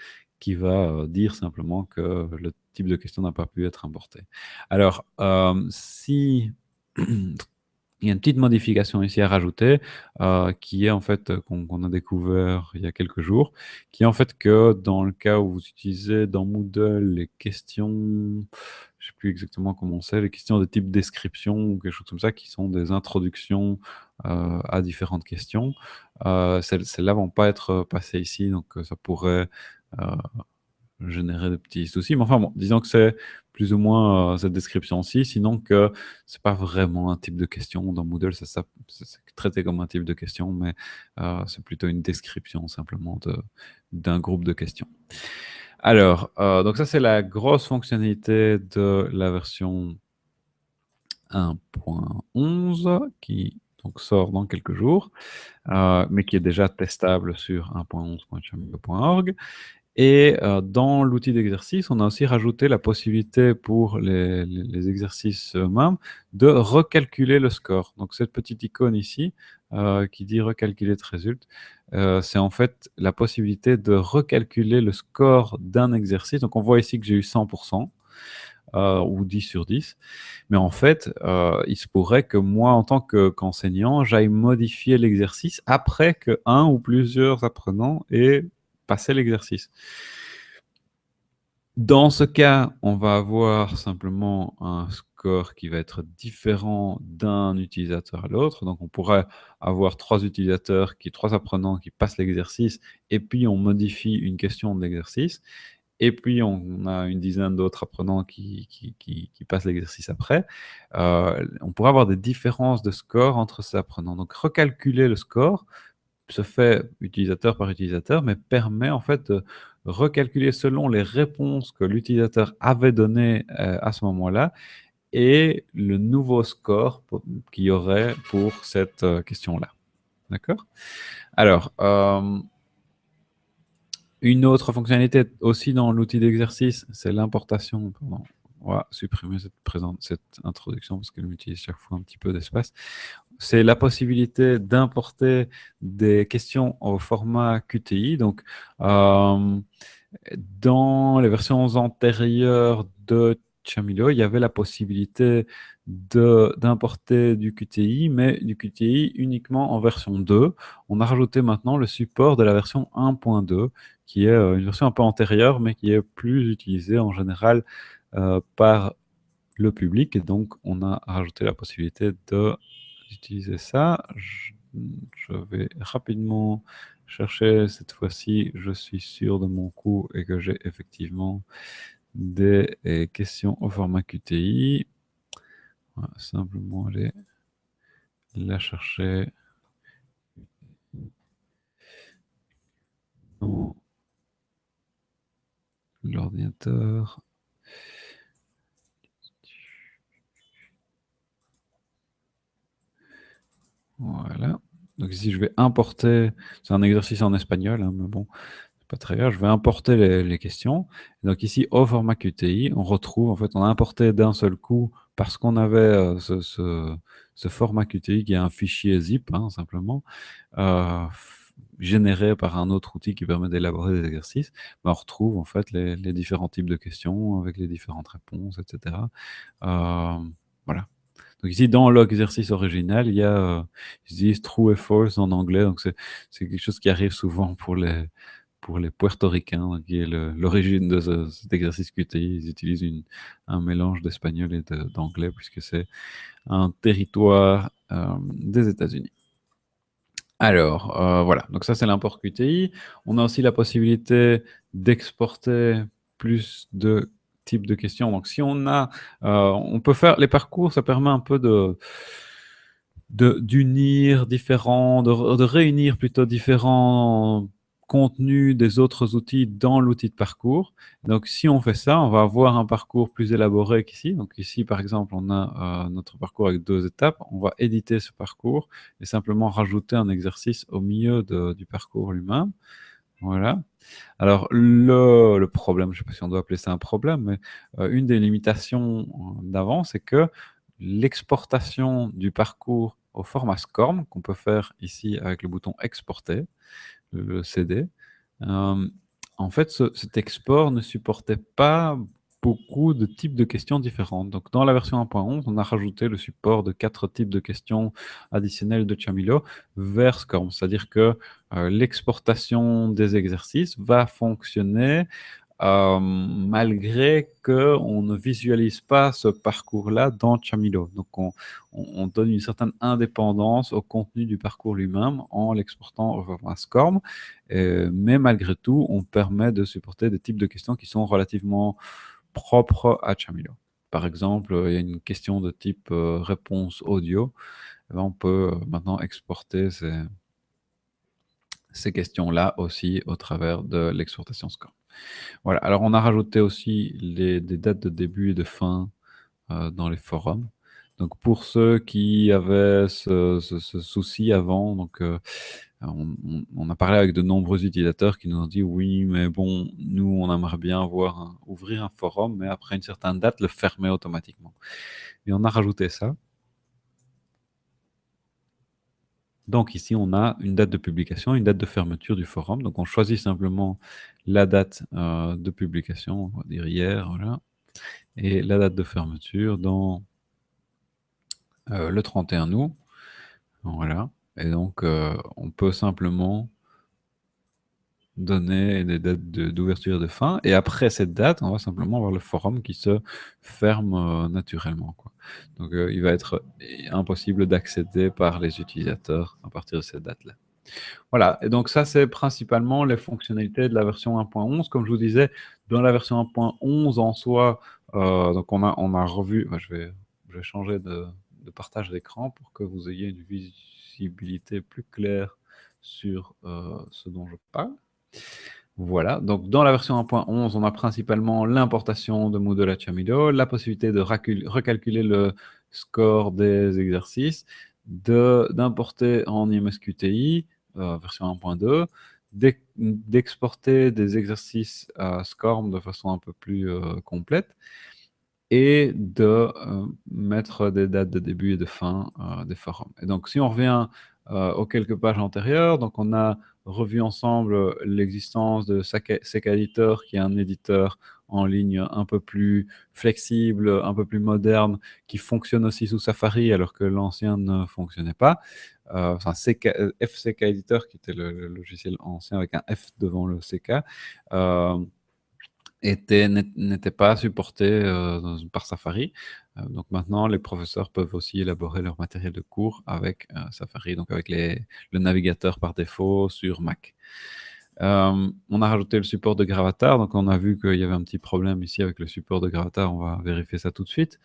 [SPEAKER 2] qui va euh, dire simplement que le type de question n'a pas pu être importé. Alors, euh, si il y a une petite modification ici à rajouter, euh, qui est en fait, qu'on a découvert il y a quelques jours, qui est en fait que dans le cas où vous utilisez dans Moodle les questions, je ne sais plus exactement comment c'est, les questions de type description ou quelque chose comme ça, qui sont des introductions à différentes questions, celles-là vont pas être passées ici, donc ça pourrait euh, générer de petits soucis. Mais enfin bon, disons que c'est plus ou moins euh, cette description-ci, sinon que c'est pas vraiment un type de question. Dans Moodle, c'est traité comme un type de question, mais euh, c'est plutôt une description simplement d'un groupe de questions. Alors, donc ça c'est la grosse fonctionnalité de la version 1.11 qui donc sort dans quelques jours, mais qui est déjà testable sur 1.11.chamilo.org. Et euh, dans l'outil d'exercice, on a aussi rajouté la possibilité pour les, exercices eux-mêmes de recalculer le score. Donc cette petite icône ici, euh, qui dit recalculer de résultat, euh, c'est en fait la possibilité de recalculer le score d'un exercice. Donc on voit ici que j'ai eu 100%. ou 10 sur 10. Mais en fait, il se pourrait que moi, en tant qu'enseignant, j'aille modifier l'exercice après que un ou plusieurs apprenants aient passer l'exercice. Dans ce cas, on va avoir simplement un score qui va être différent d'un utilisateur à l'autre. Donc, on pourrait avoir trois utilisateurs, qui, trois apprenants qui passent l'exercice, et puis on modifie une question de l'exercice. Et puis, on a une dizaine d'autres apprenants qui, qui, passent l'exercice après. Euh, on pourrait avoir des différences de score entre ces apprenants. Donc, recalculer le score se fait utilisateur par utilisateur, mais permet en fait de recalculer selon les réponses que l'utilisateur avait données euh, à ce moment-là et le nouveau score qu'il y aurait pour cette euh, question-là. D'accord? Alors, euh, une autre fonctionnalité aussi dans l'outil d'exercice, c'est l'importation. On va supprimer cette, cette introduction parce qu'elle utilise chaque fois un petit peu d'espace c'est la possibilité d'importer des questions au format QTI. Donc, euh, dans les versions antérieures de Chamilo, il y avait la possibilité d'importer du QTI, mais du QTI uniquement en version 2. On a rajouté maintenant le support de la version 1.2, qui est euh, une version un peu antérieure, mais qui est plus utilisée en général euh, par le public. Et donc, on a rajouté la possibilité de utiliser ça. Je, vais rapidement chercher cette fois-ci. Je suis sûr de mon coup et que j'ai effectivement des questions au format QTI. On simplement aller la chercher l'ordinateur. Voilà. Donc ici, je vais importer, c'est un exercice en espagnol, hein, mais bon, c'est pas très grave, je vais importer les, questions. donc ici, au format QTI, on retrouve, en fait, on a importé d'un seul coup, parce qu'on avait euh, ce, format QTI qui est un fichier zip, hein, simplement, euh, généré par un autre outil qui permet d'élaborer des exercices, on retrouve en fait les, différents types de questions avec les différentes réponses, etc. Euh, voilà. Donc ici, dans l'exercice original, il y a, euh, true et false en anglais, donc c'est quelque chose qui arrive souvent pour les, pour les puertoricains, qui est l'origine de cet exercice QTI. Ils utilisent une, un mélange d'espagnol et d'anglais, puisque c'est un territoire euh, des États-Unis. Alors, euh, voilà, donc ça c'est l'import QTI. On a aussi la possibilité d'exporter plus de type de questions. Donc, si on a, euh, on peut faire les parcours, ça permet un peu de d'unir différents, de, réunir plutôt différents contenus des autres outils dans l'outil de parcours. Donc, si on fait ça, on va avoir un parcours plus élaboré qu'ici. Donc, ici, par exemple, on a euh, notre parcours avec deux étapes. On va éditer ce parcours et simplement rajouter un exercice au milieu du parcours lui-même. Voilà. Alors, le, problème, je ne sais pas si on doit appeler ça un problème, mais euh, une des limitations euh, d'avant, c'est que l'exportation du parcours au format SCORM, qu'on peut faire ici avec le bouton exporter, le CD, euh, en fait, cet export ne supportait pas beaucoup de types de questions différentes. Donc, dans la version 1.11, on a rajouté le support de quatre types de questions additionnelles de Chamilo vers SCORM. C'est-à-dire que euh, l'exportation des exercices va fonctionner euh, malgré qu'on ne visualise pas ce parcours-là dans Chamilo. Donc, on, donne une certaine indépendance au contenu du parcours lui-même en l'exportant format SCORM. mais malgré tout, on permet de supporter des types de questions qui sont relativement propre à Chamilo. Par exemple, il y a une question de type euh, réponse audio. Eh ben, on peut euh, maintenant exporter ces, ces questions-là aussi au travers de l'exportation SCORM. Voilà, alors on a rajouté aussi les, des dates de début et de fin euh, dans les forums. Donc pour ceux qui avaient ce, souci avant, donc on, a parlé avec de nombreux utilisateurs qui nous ont dit oui, mais bon, nous, on aimerait bien ouvrir un forum, mais après une certaine date, le fermer automatiquement. Et on a rajouté ça. Donc ici, on a une date de publication, une date de fermeture du forum. Donc on choisit simplement la date euh, de publication, on va dire hier, voilà, et la date de fermeture dans euh, le 31 août. Voilà. Et donc, euh, on peut simplement donner des dates d'ouverture et de fin. Et après cette date, on va simplement avoir le forum qui se ferme euh, naturellement. Donc, euh, il va être impossible d'accéder par les utilisateurs à partir de cette date-là. Voilà, et donc ça, c'est principalement les fonctionnalités de la version 1.11. Comme je vous disais, dans la version 1.11 en soi, donc on a, on a revu, je, vais, je vais changer de, de partage d'écran pour que vous ayez une vision plus claire sur euh, ce dont je parle. Voilà, donc dans la version 1.11, on a principalement l'importation de Moodle à Chamilo, la possibilité de recalculer le score des exercices, d'importer en IMSQTI, euh, version 1.2, d'exporter des exercices à SCORM de façon un peu plus euh, complète, et de euh, mettre des dates de début et de fin euh, des forums. Et donc, si on revient euh, aux quelques pages antérieures, donc on a revu ensemble l'existence de Sec Editor, qui est un éditeur en ligne un peu plus flexible, un peu plus moderne, qui fonctionne aussi sous Safari, alors que l'ancien ne fonctionnait pas. enfin, FCK Editor, qui était le, logiciel ancien avec un F devant le CK, n'était pas supporté euh, par Safari. Euh, donc maintenant, les professeurs peuvent aussi élaborer leur matériel de cours avec euh, Safari, donc avec les, le navigateur par défaut sur Mac. on a rajouté le support de Gravatar, donc on a vu qu'il y avait un petit problème ici avec le support de Gravatar, on va vérifier ça tout de suite.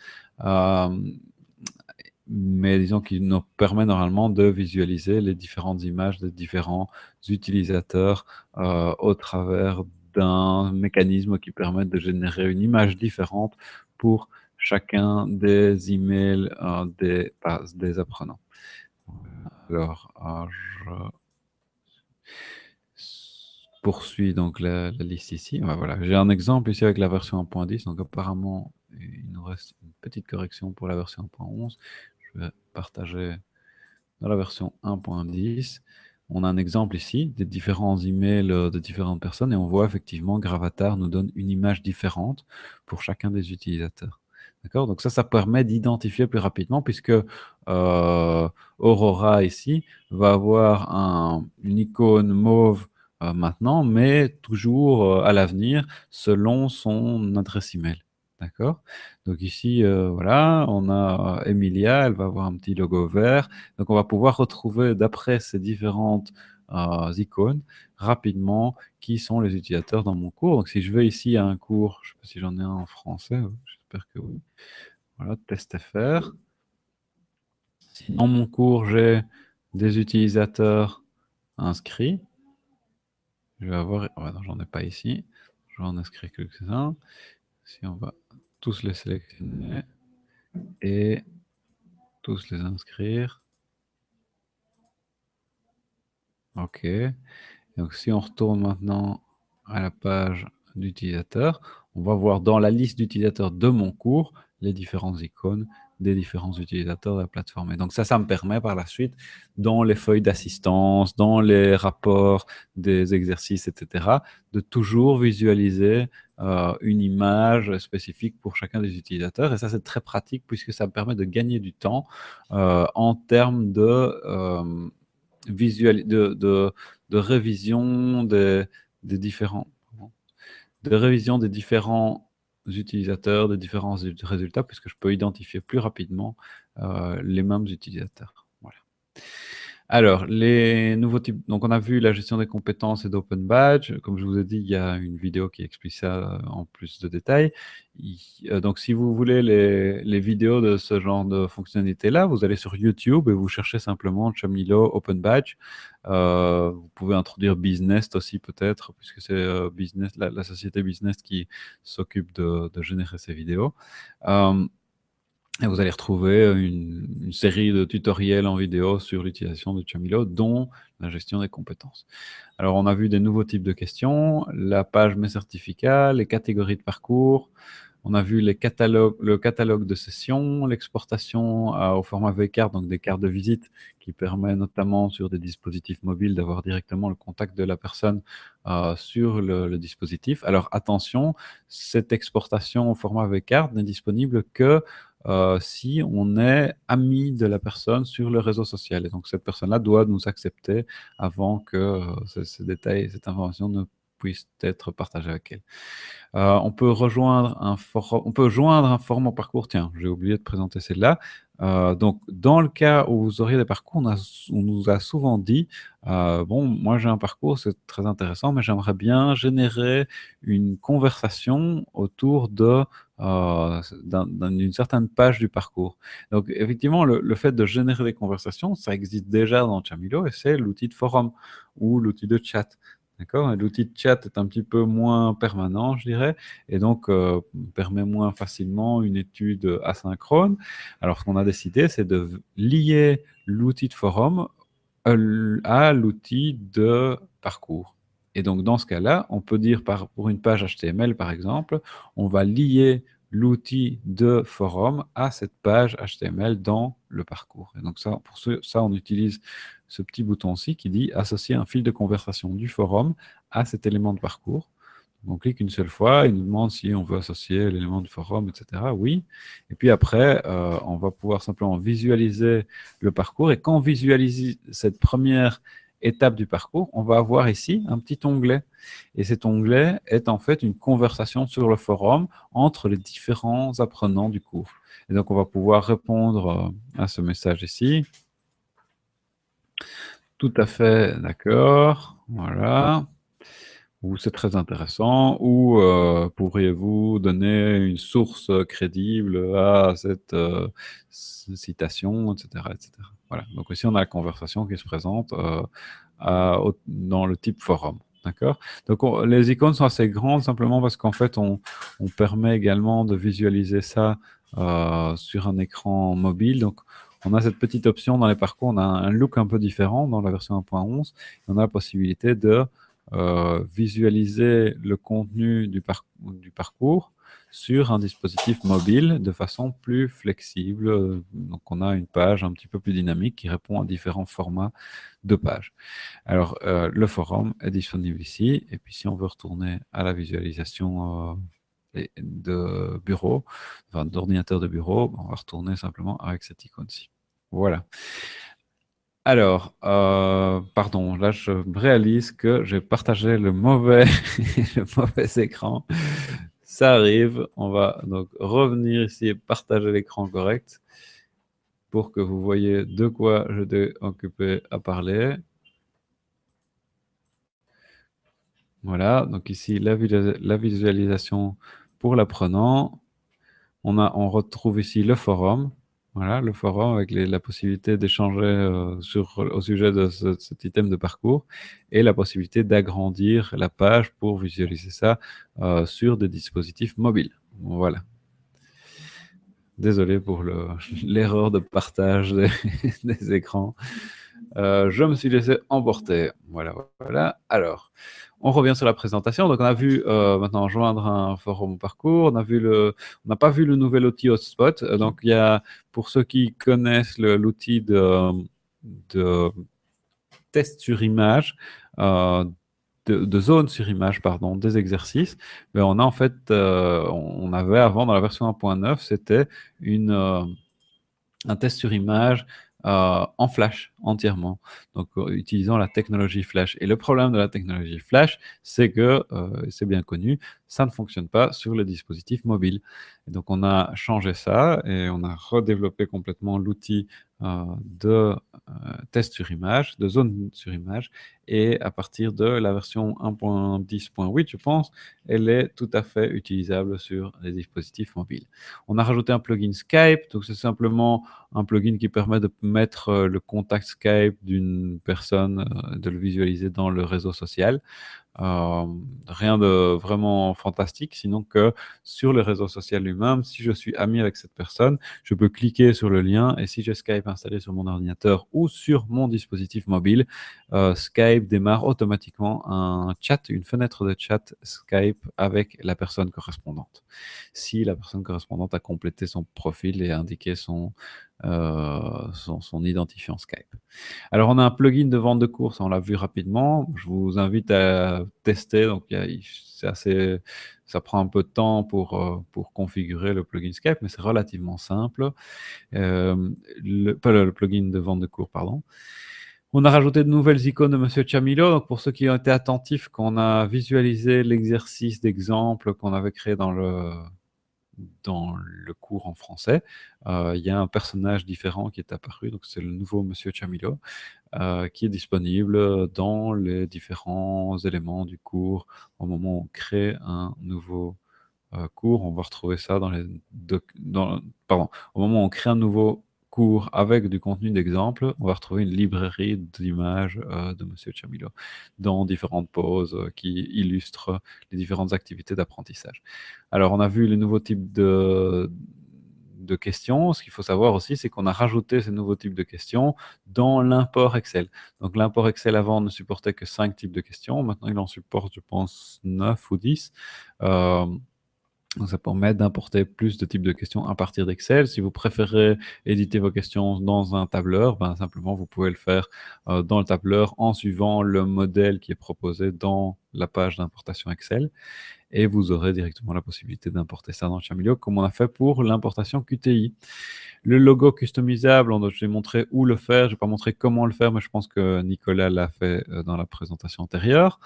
[SPEAKER 2] mais disons qu'il nous permet normalement de visualiser les différentes images des différents utilisateurs au travers d'un mécanisme qui permet de générer une image différente pour chacun des emails euh, des, des apprenants. Alors, euh, je poursuis donc la, liste ici. voilà. J'ai un exemple ici avec la version 1.10. Donc apparemment, il nous reste une petite correction pour la version 1.11. Je vais partager dans la version 1.10. On a un exemple ici des différents emails euh, de différentes personnes et on voit effectivement Gravatar nous donne une image différente pour chacun des utilisateurs. D'accord? Donc ça, ça permet d'identifier plus rapidement puisque euh, Aurora ici va avoir une icône mauve euh, maintenant, mais toujours à l'avenir selon son adresse email. D'accord Donc ici, voilà, on a Emilia, elle va avoir un petit logo vert. Donc on va pouvoir retrouver d'après ces différentes icônes rapidement qui sont les utilisateurs dans mon cours. Donc si je vais ici à un cours, je ne sais pas si j'en ai un en français, j'espère que oui. Voilà, test FR. Dans mon cours, j'ai des utilisateurs inscrits, je vais avoir... j'en ai pas ici. Je vais en inscrire quelques-uns. Si on va tous les sélectionner et tous les inscrire. OK. Donc si on retourne maintenant à la page d'utilisateur, on va voir dans la liste d'utilisateurs de mon cours les différentes icônes des différents utilisateurs de la plateforme. Et donc ça, ça me permet par la suite, dans les feuilles d'assistance, dans les rapports des exercices, etc., de toujours visualiser euh, une image spécifique pour chacun des utilisateurs. Et ça, c'est très pratique puisque ça me permet de gagner du temps euh, en termes de, euh, visual, de, de, révision des, des différents de révision des différents utilisateurs, des différents résultats, puisque je peux identifier plus rapidement euh, les mêmes utilisateurs. Voilà. Alors, les nouveaux types, donc on a vu la gestion des compétences et d'Open Badge. Comme je vous ai dit, il y a une vidéo qui explique ça euh, en plus de détails. Euh, donc, si vous voulez les, vidéos de ce genre de fonctionnalité-là, vous allez sur YouTube et vous cherchez simplement Chamilo Open Badge. Euh, vous pouvez introduire Business aussi peut-être, puisque c'est business la, société Business qui s'occupe de, générer ces vidéos. Et vous allez retrouver une, série de tutoriels en vidéo sur l'utilisation de Chamilo, dont la gestion des compétences. Alors, on a vu des nouveaux types de questions, la page Mes certificats, les catégories de parcours, on a vu le catalogue de sessions, l'exportation au format V-card, donc des cartes de visite, qui permet notamment sur des dispositifs mobiles d'avoir directement le contact de la personne euh, sur le, dispositif. Alors attention, cette exportation au format V-card n'est disponible que euh, si on est ami de la personne sur le réseau social. Et donc, cette personne-là doit nous accepter avant que euh, ces, détails, cette information ne puisse être partagée avec elle. Euh, on peut rejoindre un forum, on peut joindre un forum au parcours. Tiens, j'ai oublié de présenter celle-là. Euh, donc, dans le cas où vous auriez des parcours, on, nous a souvent dit, bon, moi j'ai un parcours, c'est très intéressant, mais j'aimerais bien générer une conversation autour de d'une certaine page du parcours. Donc, effectivement, le, le, fait de générer des conversations, ça existe déjà dans Chamilo et c'est l'outil de forum ou l'outil de chat. D'accord? L'outil de chat est un petit peu moins permanent, je dirais, et donc euh, permet moins facilement une étude asynchrone. Alors, ce qu'on a décidé, c'est de lier l'outil de forum euh, à l'outil de parcours. Et donc, dans ce cas-là, on peut dire pour une page HTML, par exemple, on va lier l'outil de forum à cette page HTML dans le parcours. Et donc ça, pour ça, on utilise ce petit bouton-ci qui dit associer un fil de conversation du forum à cet élément de parcours. On clique une seule fois, il nous demande si on veut associer l'élément du forum, etc. Oui. Et puis après, euh, on va pouvoir simplement visualiser le parcours. Et quand on visualise cette première étape du parcours, on va avoir ici un petit onglet. Et cet onglet est en fait une conversation sur le forum entre les différents apprenants du cours. Et donc, on va pouvoir répondre euh, à ce message ici. Tout à fait d'accord. Voilà. c'est très intéressant, ou euh, pourriez-vous donner une source crédible à cette euh, citation, etc., etc. Donc ici, on a la conversation qui se présente euh, dans le type forum. D'accord? Donc les icônes sont assez grandes simplement parce qu'en fait, on, permet également de visualiser ça sur un écran mobile. Donc on a cette petite option dans les parcours, on a un look un peu différent dans la version 1.11. On a la possibilité de euh, visualiser le contenu du, parcours sur un dispositif mobile de façon plus flexible. Donc, on a une page un petit peu plus dynamique qui répond à différents formats de pages. Alors, euh, le forum est disponible ici. Et puis, si on veut retourner à la visualisation euh, de bureau, d'ordinateur de bureau, on va retourner simplement avec cette icône-ci. Voilà. Alors, euh, pardon, là je réalise que j'ai partagé le mauvais écran. Ça arrive, on va donc revenir ici et partager l'écran correct pour que vous voyez de quoi je j'étais occupé à parler. Voilà, donc ici la, la visualisation pour l'apprenant. On, on retrouve ici le forum. Voilà, le forum avec la possibilité d'échanger euh, au sujet de cet item de parcours et la possibilité d'agrandir la page pour visualiser ça euh, sur des dispositifs mobiles. Voilà. Désolé pour l'erreur de partage des, écrans. Euh, je me suis laissé emporter. Voilà, voilà. Alors, on revient sur la présentation. Donc, on a vu euh, maintenant joindre un forum parcours. On n'a pas vu le nouvel outil Hotspot. Euh, donc, il y a, pour ceux qui connaissent l'outil de, test sur image, euh, de, zone sur image, pardon, des exercices, mais ben, on en fait, on avait avant dans la version 1.9, c'était un test sur image euh, en flash entièrement, donc euh, utilisant la technologie flash. Et le problème de la technologie flash, c'est que, euh, c'est bien connu, ça ne fonctionne pas sur le dispositif mobile. Et donc on a changé ça et on a redéveloppé complètement l'outil de test sur image, de zone sur image, et à partir de la version 1.10.8, je pense, elle est tout à fait utilisable sur les dispositifs mobiles. On a rajouté un plugin Skype, donc c'est simplement un plugin qui permet de mettre le contact Skype d'une personne, de le visualiser dans le réseau social. Euh, rien de vraiment fantastique, sinon que sur le réseau social lui-même, si je suis ami avec cette personne, je peux cliquer sur le lien et si j'ai Skype installé sur mon ordinateur ou sur mon dispositif mobile, euh, Skype démarre automatiquement un chat, une fenêtre de chat Skype avec la personne correspondante. Si la personne correspondante a complété son profil et indiqué son, euh, son, identifiant Skype. Alors, on a un plugin de vente de courses, on l'a vu rapidement. Je vous invite à tester. Donc, c'est assez, ça prend un peu de temps pour, euh, pour configurer le plugin Skype, mais c'est relativement simple. Euh, le, pas le, plugin de vente de cours, pardon. On a rajouté de nouvelles icônes de Monsieur Chamilo. Donc, pour ceux qui ont été attentifs, quand on a visualisé l'exercice d'exemple qu'on avait créé dans le, dans le cours en français, euh, il y a un personnage différent qui est apparu, donc c'est le nouveau Monsieur Chamilo, euh, qui est disponible dans les différents éléments du cours. Au moment où on crée un nouveau euh, cours, on va retrouver ça dans les... Dans, pardon, au moment où on crée un nouveau cours avec du contenu d'exemple, on va retrouver une librairie d'images euh, de Monsieur Chamilo dans différentes poses euh, qui illustrent les différentes activités d'apprentissage. Alors, on a vu les nouveaux types de, de questions. Ce qu'il faut savoir aussi, c'est qu'on a rajouté ces nouveaux types de questions dans l'import Excel. Donc, l'import Excel avant ne supportait que 5 types de questions. Maintenant, il en supporte, je pense, 9 ou 10. Donc, ça permet d'importer plus de types de questions à partir d'Excel. Si vous préférez éditer vos questions dans un tableur, ben, simplement, vous pouvez le faire euh, dans le tableur en suivant le modèle qui est proposé dans la page d'importation Excel. Et vous aurez directement la possibilité d'importer ça dans Chamilio, comme on a fait pour l'importation QTI. Le logo customisable, je vais montrer où le faire. Je vais pas montrer comment le faire, mais je pense que Nicolas l'a fait euh, dans la présentation antérieure.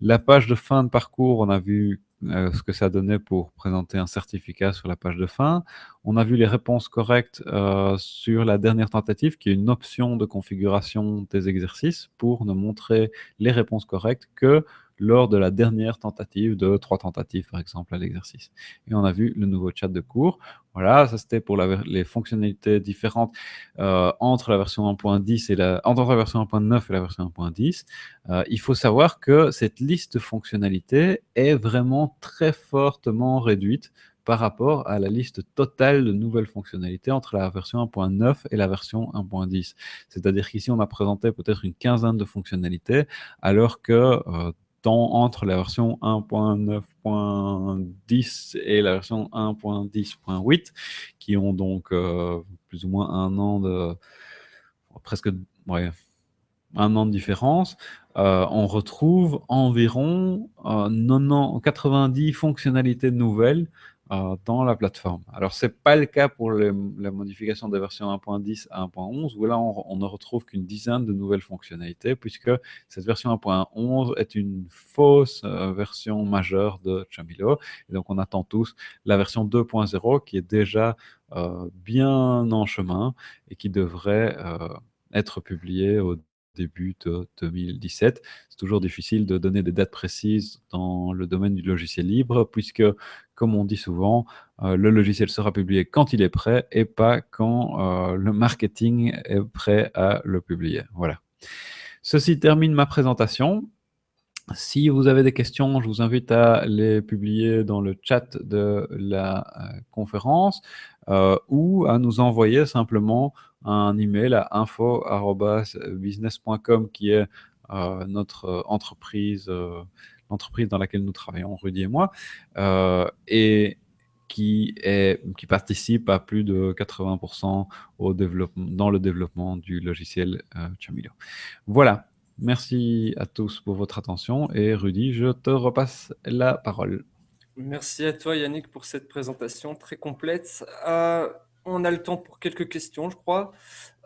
[SPEAKER 2] La page de fin de parcours, on a vu euh, ce que ça donnait pour présenter un certificat sur la page de fin. On a vu les réponses correctes euh, sur la dernière tentative, qui est une option de configuration des exercices pour ne montrer les réponses correctes que lors de la dernière tentative de trois tentatives, par exemple, à l'exercice. Et on a vu le nouveau chat de cours. Voilà, ça c'était pour les fonctionnalités différentes euh, entre la version 1.10 et la, entre la version 1.9 et la version 1.10. Euh, il faut savoir que cette liste de fonctionnalités est vraiment très fortement réduite par rapport à la liste totale de nouvelles fonctionnalités entre la version 1.9 et la version 1.10. C'est-à-dire qu'ici, on a présenté peut-être une quinzaine de fonctionnalités, alors que euh, entre la version 1.9.10 et la version 1.10.8, qui ont donc euh, plus ou moins un an de... presque... Un an de différence, euh, on retrouve environ 90 fonctionnalités nouvelles euh, dans la plateforme. Alors, ce n'est pas le cas pour la modification de version 1.10 à 1.11, où là, on, ne retrouve qu'une dizaine de nouvelles fonctionnalités, puisque cette version 1.11 est une fausse euh, version majeure de Chamilo. Et donc, on attend tous la version 2.0 qui est déjà euh, bien en chemin et qui devrait être publiée au début de 2017. C'est toujours difficile de donner des dates précises dans le domaine du logiciel libre, puisque, comme on dit souvent, euh, le logiciel sera publié quand il est prêt et pas quand euh, le marketing est prêt à le publier. Voilà. Ceci termine ma présentation. Si vous avez des questions, je vous invite à les publier dans le chat de la euh, conférence ou à nous envoyer simplement un email à info.business.com qui est euh, notre euh, entreprise, euh, l'entreprise dans laquelle nous travaillons, Rudy et moi, et qui, est, qui participe à plus de 80% au développement, dans le développement du logiciel Chamilo. Voilà, merci à tous pour votre attention et Rudy, je te repasse la parole.
[SPEAKER 1] Merci à toi Yannick pour cette présentation très complète on a le temps pour quelques questions, je crois.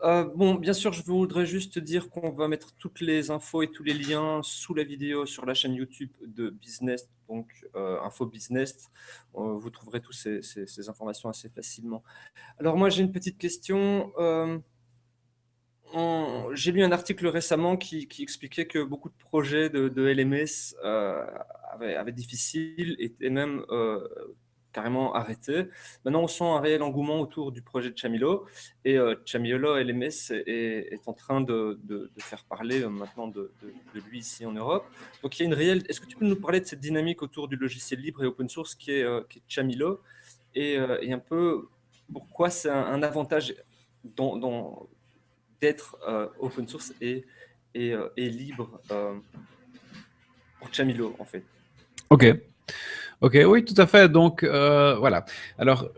[SPEAKER 1] Euh, bon, bien sûr, je voudrais juste dire qu'on va mettre toutes les infos et tous les liens sous la vidéo sur la chaîne YouTube de Business, donc euh, Info Business. Euh, vous trouverez toutes ces, informations assez facilement. Alors moi, j'ai une petite question. j'ai lu un article récemment qui, expliquait que beaucoup de projets de, LMS avaient, avaient, difficile et même carrément arrêté. Maintenant, on sent un réel engouement autour du projet de Chamilo et euh, Chamilo LMS est, en train de, faire parler euh, maintenant de, lui ici en Europe. Donc, il y a une réelle. Est-ce que tu peux nous parler de cette dynamique autour du logiciel libre et open source qui est, euh, Chamilo? Et, un peu pourquoi c'est un, avantage d'être open source et, et, libre pour Chamilo en fait?
[SPEAKER 2] Ok. Ok, oui, tout à fait. Donc, euh, voilà. Alors,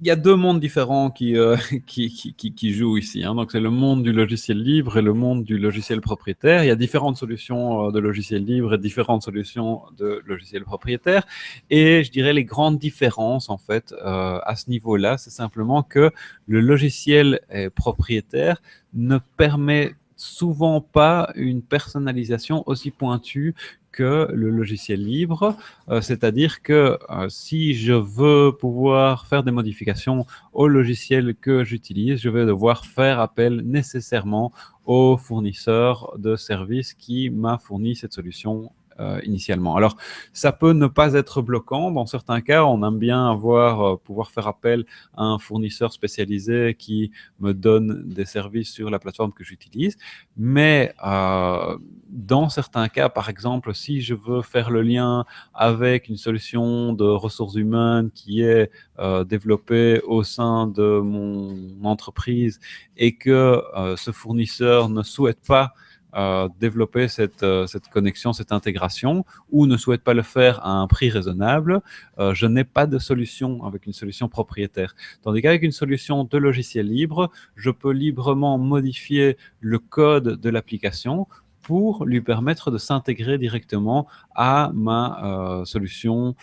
[SPEAKER 2] il y a deux mondes différents qui, euh, qui, jouent ici. Hein. Donc, c'est le monde du logiciel libre et le monde du logiciel propriétaire. Il y a différentes solutions euh, de logiciel libre et différentes solutions de logiciel propriétaire. Et je dirais les grandes différences, en fait, à ce niveau-là, c'est simplement que le logiciel propriétaire ne permet souvent pas une personnalisation aussi pointue que le logiciel libre, euh, c'est-à-dire que euh, si je veux pouvoir faire des modifications au logiciel que j'utilise, je vais devoir faire appel nécessairement au fournisseur de services qui m'a fourni cette solution euh, initialement. Alors, ça peut ne pas être bloquant. Dans certains cas, on aime bien avoir, euh, pouvoir faire appel à un fournisseur spécialisé qui me donne des services sur la plateforme que j'utilise. Mais euh, dans certains cas, par exemple, si je veux faire le lien avec une solution de ressources humaines qui est développée au sein de mon entreprise et que ce fournisseur ne souhaite pas développer cette, euh, cette, connexion, cette intégration, ou ne souhaite pas le faire à un prix raisonnable, euh, je n'ai pas de solution avec une solution propriétaire. Tandis qu'avec une solution de logiciel libre, je peux librement modifier le code de l'application pour lui permettre de s'intégrer directement à ma euh, solution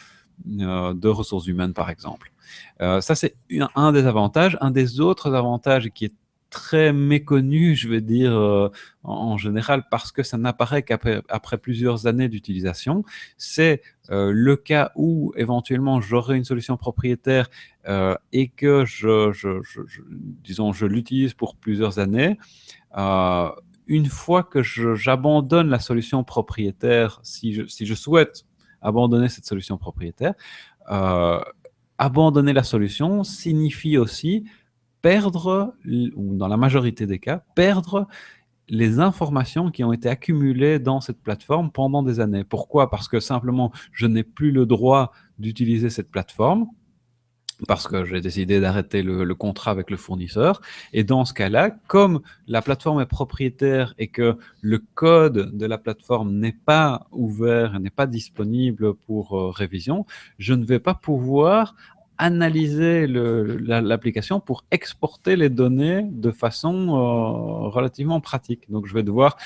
[SPEAKER 2] de ressources humaines, par exemple. ça, c'est un des avantages. Un des autres avantages qui est très méconnu, je vais dire, euh, en, général, parce que ça n'apparaît qu'après après plusieurs années d'utilisation. C'est euh, le cas où, éventuellement, j'aurai une solution propriétaire euh, et que je, disons, je l'utilise pour plusieurs années une fois que j'abandonne la solution propriétaire, si je, souhaite abandonner cette solution propriétaire, abandonner la solution signifie aussi perdre, ou dans la majorité des cas, perdre les informations qui ont été accumulées dans cette plateforme pendant des années. Pourquoi? Parce que simplement, je n'ai plus le droit d'utiliser cette plateforme parce que j'ai décidé d'arrêter le, contrat avec le fournisseur. Et dans ce cas-là, comme la plateforme est propriétaire et que le code de la plateforme n'est pas ouvert, n'est pas disponible pour euh, révision, je ne vais pas pouvoir analyser l'application pour exporter les données de façon euh, relativement pratique. Donc, je vais devoir,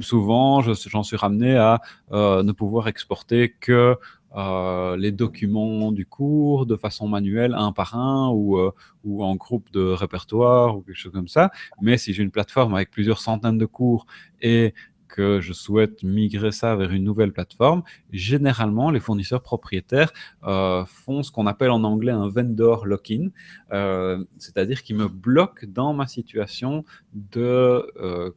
[SPEAKER 2] souvent, j'en suis ramené à euh, ne pouvoir exporter que euh, les documents du cours de façon manuelle, un par un, ou, ou en groupe de répertoire, ou quelque chose comme ça. Mais si j'ai une plateforme avec plusieurs centaines de cours et que je souhaite migrer ça vers une nouvelle plateforme, généralement, les fournisseurs propriétaires euh, font ce qu'on appelle en anglais un vendor lock-in, euh, c'est-à-dire qu'ils me bloquent dans ma situation de, euh,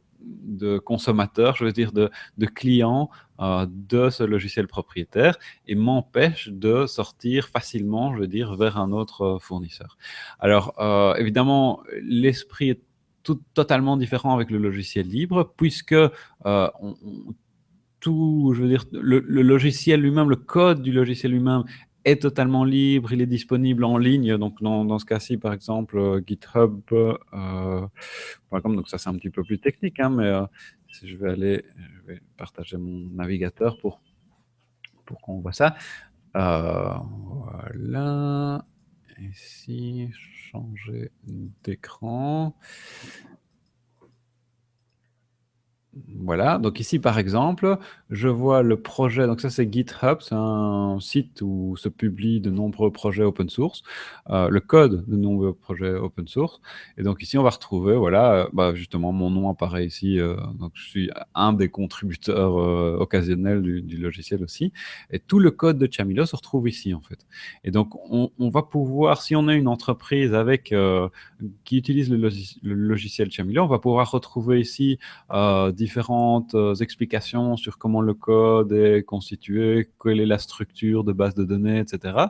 [SPEAKER 2] consommateur, je veux dire de, client de ce logiciel propriétaire et m'empêchent de sortir facilement, je veux dire, vers un autre fournisseur. Alors, évidemment, l'esprit totalement différent avec le logiciel libre, puisque euh, tout, je veux dire, le, logiciel lui-même, le code du logiciel lui-même est totalement libre, il est disponible en ligne. Donc, dans, ce cas-ci, par exemple, euh, GitHub, euh, donc ça c'est un petit peu plus technique, hein, mais si je vais aller, je vais partager mon navigateur pour, pour qu'on voit ça. voilà. Ici, changer d'écran. Voilà, donc ici par exemple, je vois le projet, donc ça c'est GitHub, c'est un site où se publient de nombreux projets open source, euh, le code de nombreux projets open source. Et donc ici on va retrouver, voilà, euh, bah, justement mon nom apparaît ici, euh, donc je suis un des contributeurs occasionnels du, logiciel aussi. Et tout le code de Chamilo se retrouve ici en fait. Et donc on, va pouvoir, si on a une entreprise avec qui utilise le, logiciel Chamilo, on va pouvoir retrouver ici différentes euh, explications sur comment le code est constitué, quelle est la structure de base de données, etc.,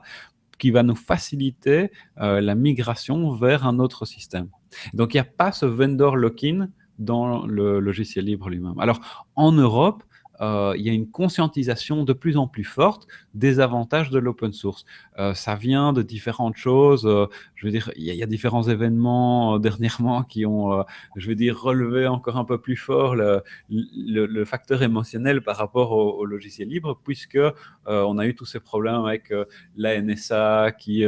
[SPEAKER 2] qui va nous faciliter euh, la migration vers un autre système. Donc, il n'y a pas ce vendor lock-in dans le logiciel libre lui-même. Alors, en Europe, euh, il y a une conscientisation de plus en plus forte des avantages de l'open source. Euh, ça vient de différentes choses. Euh, je veux dire, il y, a différents événements dernièrement qui ont, je veux dire, relevé encore un peu plus fort le, facteur émotionnel par rapport au, logiciel libre, puisque on a eu tous ces problèmes avec la NSA qui,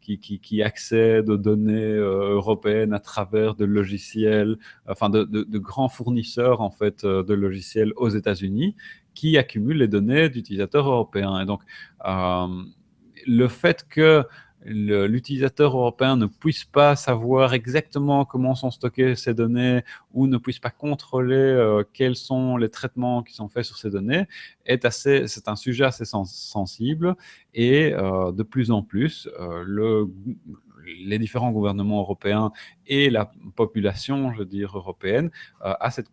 [SPEAKER 2] qui, qui, qui, accède aux données européennes à travers de logiciels, enfin de, de, grands fournisseurs en fait de logiciels aux États-Unis qui accumule les données d'utilisateurs européens. Et donc, euh, le fait que l'utilisateur européen ne puisse pas savoir exactement comment sont stockées ces données ou ne puisse pas contrôler euh, quels sont les traitements qui sont faits sur ces données est assez, c'est un sujet assez sensible et euh, de plus en plus le, les différents gouvernements européens et la population, je veux dire, européenne, euh, à cette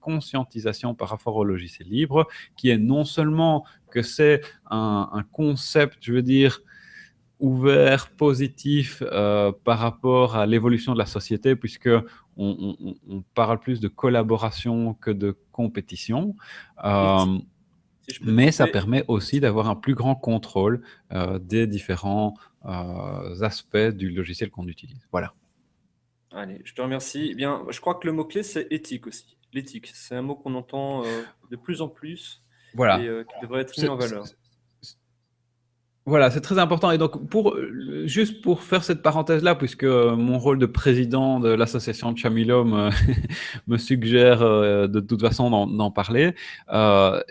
[SPEAKER 2] conscientisation par rapport au logiciel libre, qui est non seulement que c'est un, concept, je veux dire, ouvert, positif euh, par rapport à l'évolution de la société, puisque on, parle plus de collaboration que de compétition. Euh, mais ça permet aussi d'avoir un plus grand contrôle des différents euh, aspects du logiciel qu'on utilise. Voilà.
[SPEAKER 1] Allez, je te remercie. Eh bien, je crois que le mot-clé, c'est éthique aussi. L'éthique, c'est un mot qu'on entend euh, de plus en plus
[SPEAKER 2] voilà.
[SPEAKER 1] et euh, qui devrait être mis en valeur.
[SPEAKER 2] Voilà, c'est très important. Et donc, pour, juste pour faire cette parenthèse-là, puisque mon rôle de président de l'association Chamilo me, me suggère de toute façon d'en parler,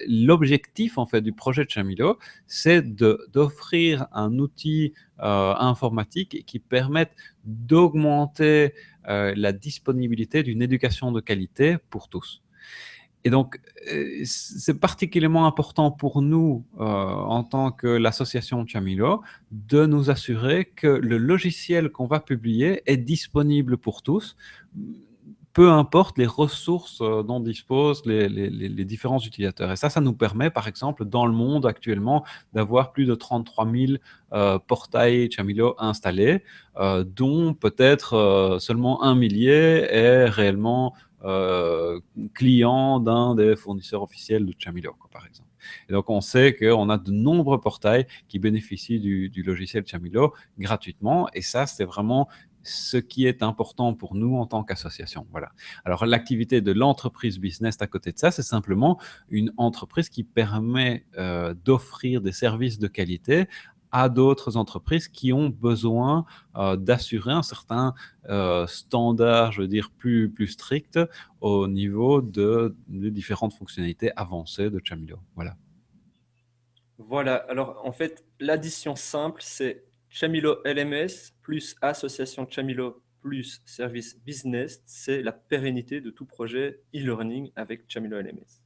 [SPEAKER 2] l'objectif en fait du projet de Chamilo, c'est d'offrir un outil euh, informatique qui permettent d'augmenter euh, la disponibilité d'une éducation de qualité pour tous. Et donc, euh, c'est particulièrement important pour nous, en tant que l'association Chamilo, de nous assurer que le logiciel qu'on va publier est disponible pour tous, peu importe les ressources dont disposent les, différents utilisateurs. Et ça, ça nous permet, par exemple, dans le monde actuellement, d'avoir plus de 33 000 portails Chamilo installés, dont peut-être seulement un millier est réellement client d'un des fournisseurs officiels de Chamilo, par exemple. Et donc, on sait qu'on a de nombreux portails qui bénéficient du, logiciel Chamilo gratuitement. Et ça, c'est vraiment ce qui est important pour nous en tant qu'association. Voilà. Alors, l'activité de l'entreprise business à côté de ça, c'est simplement une entreprise qui permet euh, d'offrir des services de qualité à d'autres entreprises qui ont besoin euh, d'assurer un certain euh, standard, je veux dire, plus, strict au niveau de, des différentes fonctionnalités avancées de Chamilo. Voilà.
[SPEAKER 1] Voilà, alors en fait, l'addition simple, c'est Chamilo LMS plus association Chamilo plus service business, c'est la pérennité de tout projet e-learning avec Chamilo LMS.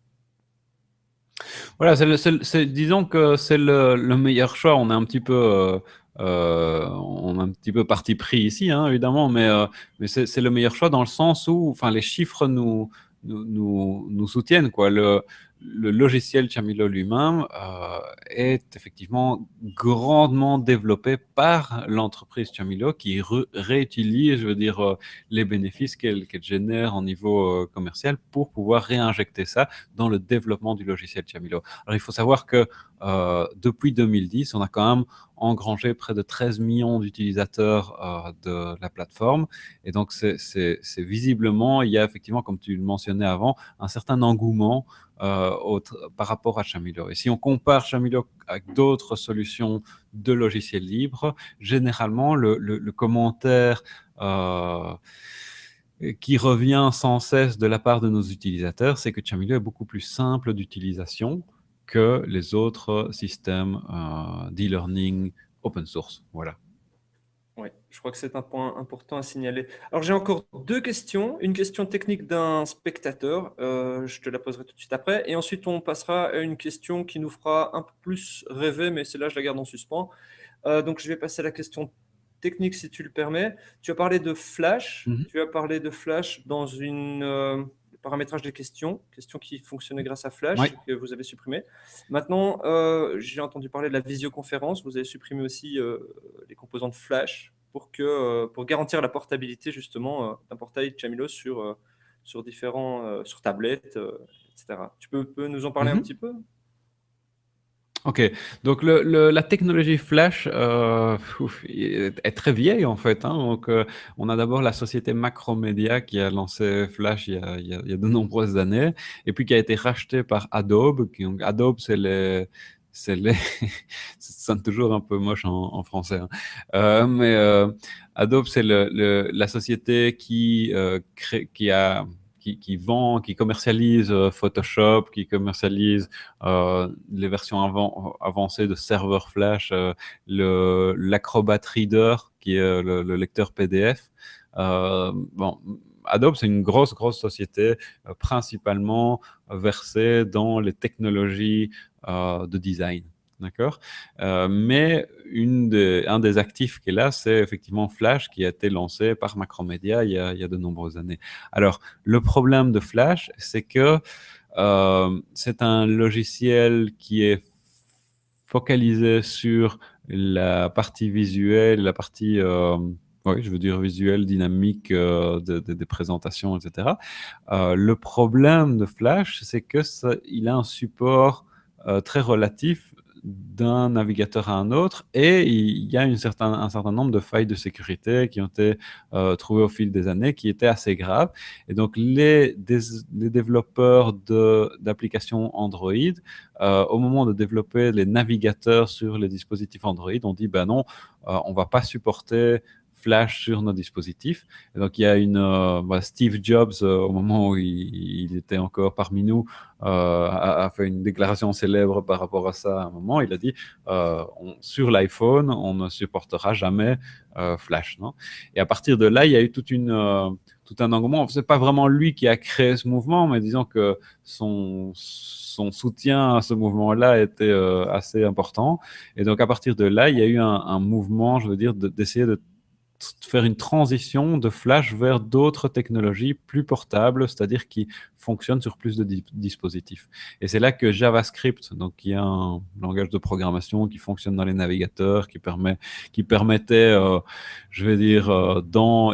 [SPEAKER 2] Voilà, disons que c'est le, meilleur choix. On est un petit peu, euh, euh, on a un petit peu parti pris ici, hein, évidemment, mais, euh, c'est le meilleur choix dans le sens où, enfin, les chiffres nous, soutiennent. Quoi. Le logiciel Chamilo lui-même euh, est effectivement grandement développé par l'entreprise Chamilo qui réutilise, je veux dire, euh, les bénéfices qu'elle génère en niveau euh, commercial pour pouvoir réinjecter ça dans le développement du logiciel Chamilo. Alors il faut savoir que depuis 2010, on a quand même engrangé près de 13 millions d'utilisateurs de la plateforme. Et donc, c'est visiblement, il y a effectivement, comme tu le mentionnais avant, un certain engouement euh, par rapport à Chamilo. Et si on compare Chamilo avec d'autres solutions de logiciels libres, généralement, le, commentaire euh, qui revient sans cesse de la part de nos utilisateurs, c'est que Chamilo est beaucoup plus simple d'utilisation que les autres systèmes euh, d'e-learning open source. Voilà.
[SPEAKER 1] Oui, je crois que c'est un point important à signaler. Alors, j'ai encore deux questions. Une question technique d'un spectateur, euh, je te la poserai tout de suite après. Et ensuite, on passera à une question qui nous fera un peu plus rêver, mais celle-là, je la garde en suspens. Euh, donc, je vais passer à la question technique, si tu le permets. Tu as parlé de Flash. Mhm. Tu as parlé de Flash dans une euh, paramétrage des questions, questions qui fonctionnaient grâce à Flash, que vous avez supprimé. Maintenant, j'ai entendu parler de la visioconférence. Vous avez supprimé aussi les composantes Flash pour, que, euh, pour garantir la portabilité justement euh, d'un portail Chamilo sur, euh, sur différents, sur tablettes, etc. Tu peux, peux, nous en parler un mhm. petit peu?
[SPEAKER 2] Ok, donc la technologie Flash est, très vieille en fait. Hein. Donc, on a d'abord la société Macromedia qui a lancé Flash il y a, de nombreuses années, et puis qui a été racheté par Adobe. Qui, Adobe, c'est les, c'est les... ça sonne toujours un peu moche en, français. Hein. Euh, mais euh, Adobe, c'est la société euh, qui, a, qui, vend, qui commercialise Photoshop, qui commercialise les versions avancées de serveur Flash, l'Acrobat Reader, qui est le, le lecteur PDF. bon, Adobe, c'est une grosse, grosse société, principalement versée dans les technologies euh, de design. D'accord euh, Mais un des actifs qui est là, c'est effectivement Flash qui a été lancé par Macromedia il y a, de nombreuses années. Alors, le problème de Flash, c'est que euh, c'est un logiciel qui est focalisé sur la partie visuelle, la partie, oui, je veux dire visuelle, dynamique des présentations, etc. le problème de Flash, c'est que il a un support euh, très relatif d'un navigateur à un autre et il y a certain, un certain nombre de failles de sécurité qui ont été euh, trouvées au fil des années qui étaient assez graves. Et donc, les, les développeurs d'applications Android, euh, au moment de développer les navigateurs sur les dispositifs Android, ont dit, ben non, on va pas supporter Flash sur nos dispositifs. donc, il y a une euh, bah, Steve Jobs, euh, au moment où il, était encore parmi nous, euh, a, fait une déclaration célèbre par rapport à ça. À un moment, il a dit sur l'iPhone, on ne supportera jamais Flash. Non? Et à partir de là, il y a eu toute une tout un engouement. C'est pas vraiment lui qui a créé ce mouvement, mais disons que son, son soutien à ce mouvement-là était assez important. Et donc, à partir de là, il y a eu un, un mouvement, je veux dire, d'essayer de faire une transition de Flash vers d'autres technologies plus portables, c'est-à-dire qui fonctionnent sur plus de dispositifs. Et c'est là que JavaScript, donc qui est un langage de programmation qui fonctionne dans les navigateurs, qui permet, qui permettait, euh, je vais dire, euh,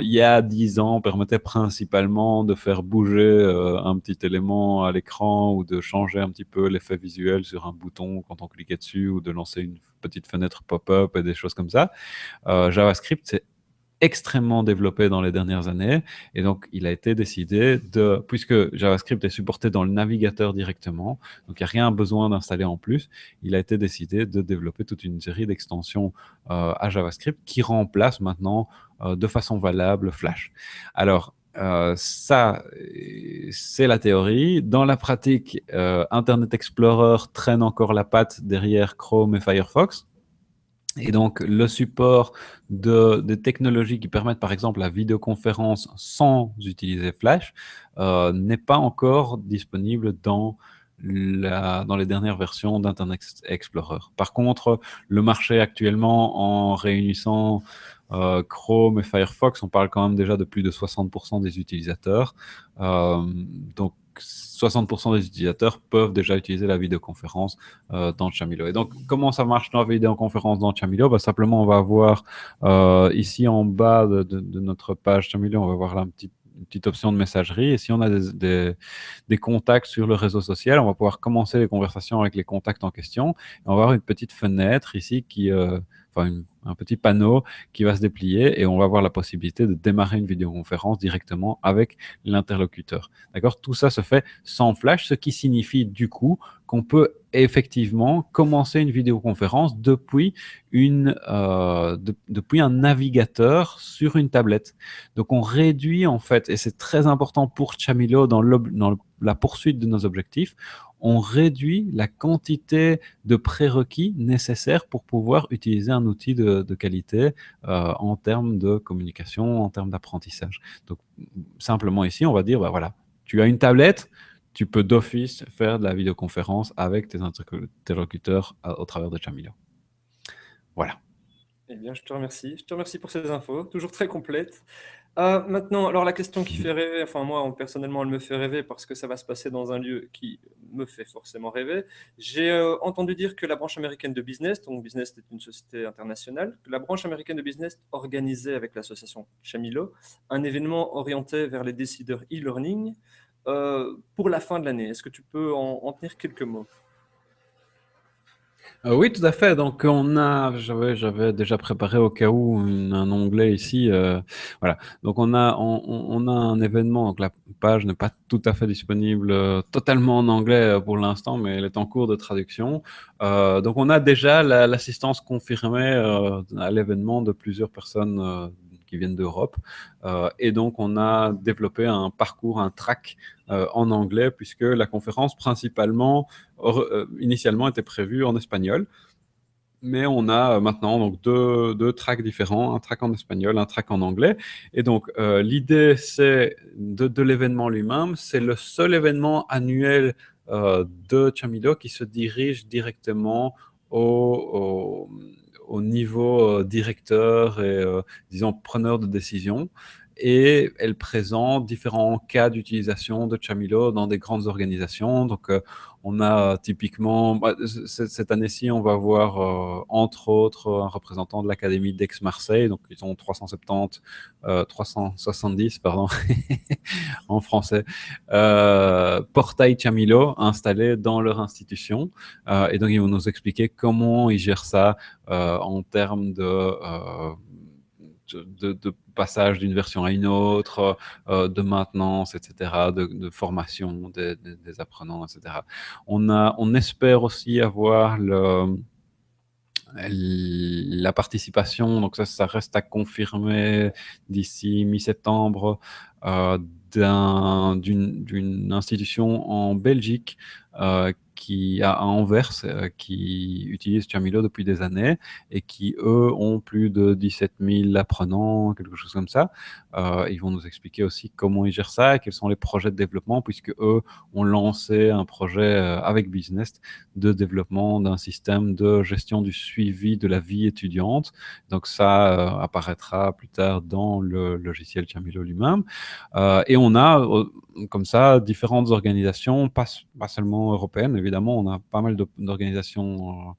[SPEAKER 2] il y a dix ans, permettait principalement de faire bouger euh, un petit élément à l'écran ou de changer un petit peu l'effet visuel sur un bouton quand on cliquait dessus ou de lancer une petite fenêtre pop-up et des choses comme ça. JavaScript, c'est extrêmement développé dans les dernières années. Et donc, il a été décidé de, puisque JavaScript est supporté dans le navigateur directement, donc il n'y a rien besoin d'installer en plus, il a été décidé de développer toute une série d'extensions euh, à JavaScript qui remplacent maintenant euh, de façon valable Flash. Alors, euh, ça, c'est la théorie. Dans la pratique, Internet Explorer traîne encore la patte derrière Chrome et Firefox. Et donc, le support de, technologies qui permettent, par exemple, la vidéoconférence sans utiliser Flash euh, n'est pas encore disponible dans les dernières versions d'Internet Explorer. Par contre, le marché actuellement, en réunissant euh, Chrome et Firefox, on parle quand même déjà de plus de 60% des utilisateurs. Euh, donc, 60% des utilisateurs peuvent déjà utiliser la vidéoconférence euh, dans Chamilo. Et donc, comment ça marche dans la vidéoconférence dans Chamilo? Bah, Simplement, on va voir euh, ici en bas de, notre page Chamilo, on va voir là un petit une petite option de messagerie. Et si on a des, contacts sur le réseau social, on va pouvoir commencer les conversations avec les contacts en question. Et on va avoir une petite fenêtre ici qui, euh, enfin un petit panneau qui va se déplier et on va avoir la possibilité de démarrer une vidéoconférence directement avec l'interlocuteur. D'accord? Tout ça se fait sans flash, ce qui signifie du coup qu'on peut effectivement commencer une vidéoconférence depuis, une, euh, depuis un navigateur sur une tablette. Donc on réduit en fait, et c'est très important pour Chamilo dans, la poursuite de nos objectifs, on réduit la quantité de prérequis nécessaires pour pouvoir utiliser un outil de, qualité euh, en termes de communication, en termes d'apprentissage. Donc, simplement ici, on va dire, bah, voilà, tu as une tablette, tu peux d'office faire de la vidéoconférence avec tes interlocuteurs au travers de Chamilo. Voilà.
[SPEAKER 1] Eh bien, je te remercie. Je te remercie pour ces infos, toujours très complètes. Euh, maintenant, alors la question qui fait rêver, enfin moi personnellement elle me fait rêver parce que ça va se passer dans un lieu qui me fait forcément rêver. J'ai euh, entendu dire que la branche américaine de business, donc business est une société internationale, que la branche américaine de business organisait avec l'association Chamilo un événement orienté vers les décideurs e-learning euh, pour la fin de l'année. Est-ce que tu peux en tenir quelques mots?
[SPEAKER 2] Euh, oui, tout à fait. Donc, on a, j'avais, déjà préparé au cas où un onglet ici. Euh, voilà. Donc, on a, un événement. La page n'est pas tout à fait disponible totalement en anglais pour l'instant, mais elle est en cours de traduction. donc, on a déjà l'assistance confirmée à l'événement de plusieurs personnes qui viennent d'Europe. Euh, et donc, on a développé un parcours, un track euh, en anglais, puisque la conférence principalement, euh, initialement, était prévue en espagnol. Mais on a maintenant donc deux, deux tracks différents, un track en espagnol, un track en anglais. Et donc, l'idée c'est de, de l'événement lui-même. C'est le seul événement annuel de Chamilo qui se dirige directement au au niveau euh, directeur et, euh, disons, preneur de décision. Et elle présente différents cas d'utilisation de Chamilo dans des grandes organisations. Donc, euh, on a typiquement, bah, cette année-ci, on va voir euh, entre autres un représentant de l'Académie d'Aix-Marseille, donc ils ont 370, 370 pardon, en français, euh, portail Chamilo installé dans leur institution. Euh, et donc ils vont nous expliquer comment ils gèrent ça en termes de de, passage d'une version à une autre, euh, de maintenance, etc., de, formation des, apprenants, etc. On, a, on espère aussi avoir la participation, donc ça, ça reste à confirmer d'ici mi-septembre, euh, d'une institution en Belgique qui à Anvers, qui utilisent Chamilo depuis des années et qui, eux, ont plus de 17 000 apprenants, quelque chose comme ça. ils vont nous expliquer aussi comment ils gèrent ça et quels sont les projets de développement, puisque eux ont lancé un projet avec Business de développement d'un système de gestion du suivi de la vie étudiante. Donc ça apparaîtra plus tard dans le logiciel Chamilo lui-même. et on a comme ça différentes organisations, pas, pas seulement européennes, évidemment, on a pas mal d'organisations euh,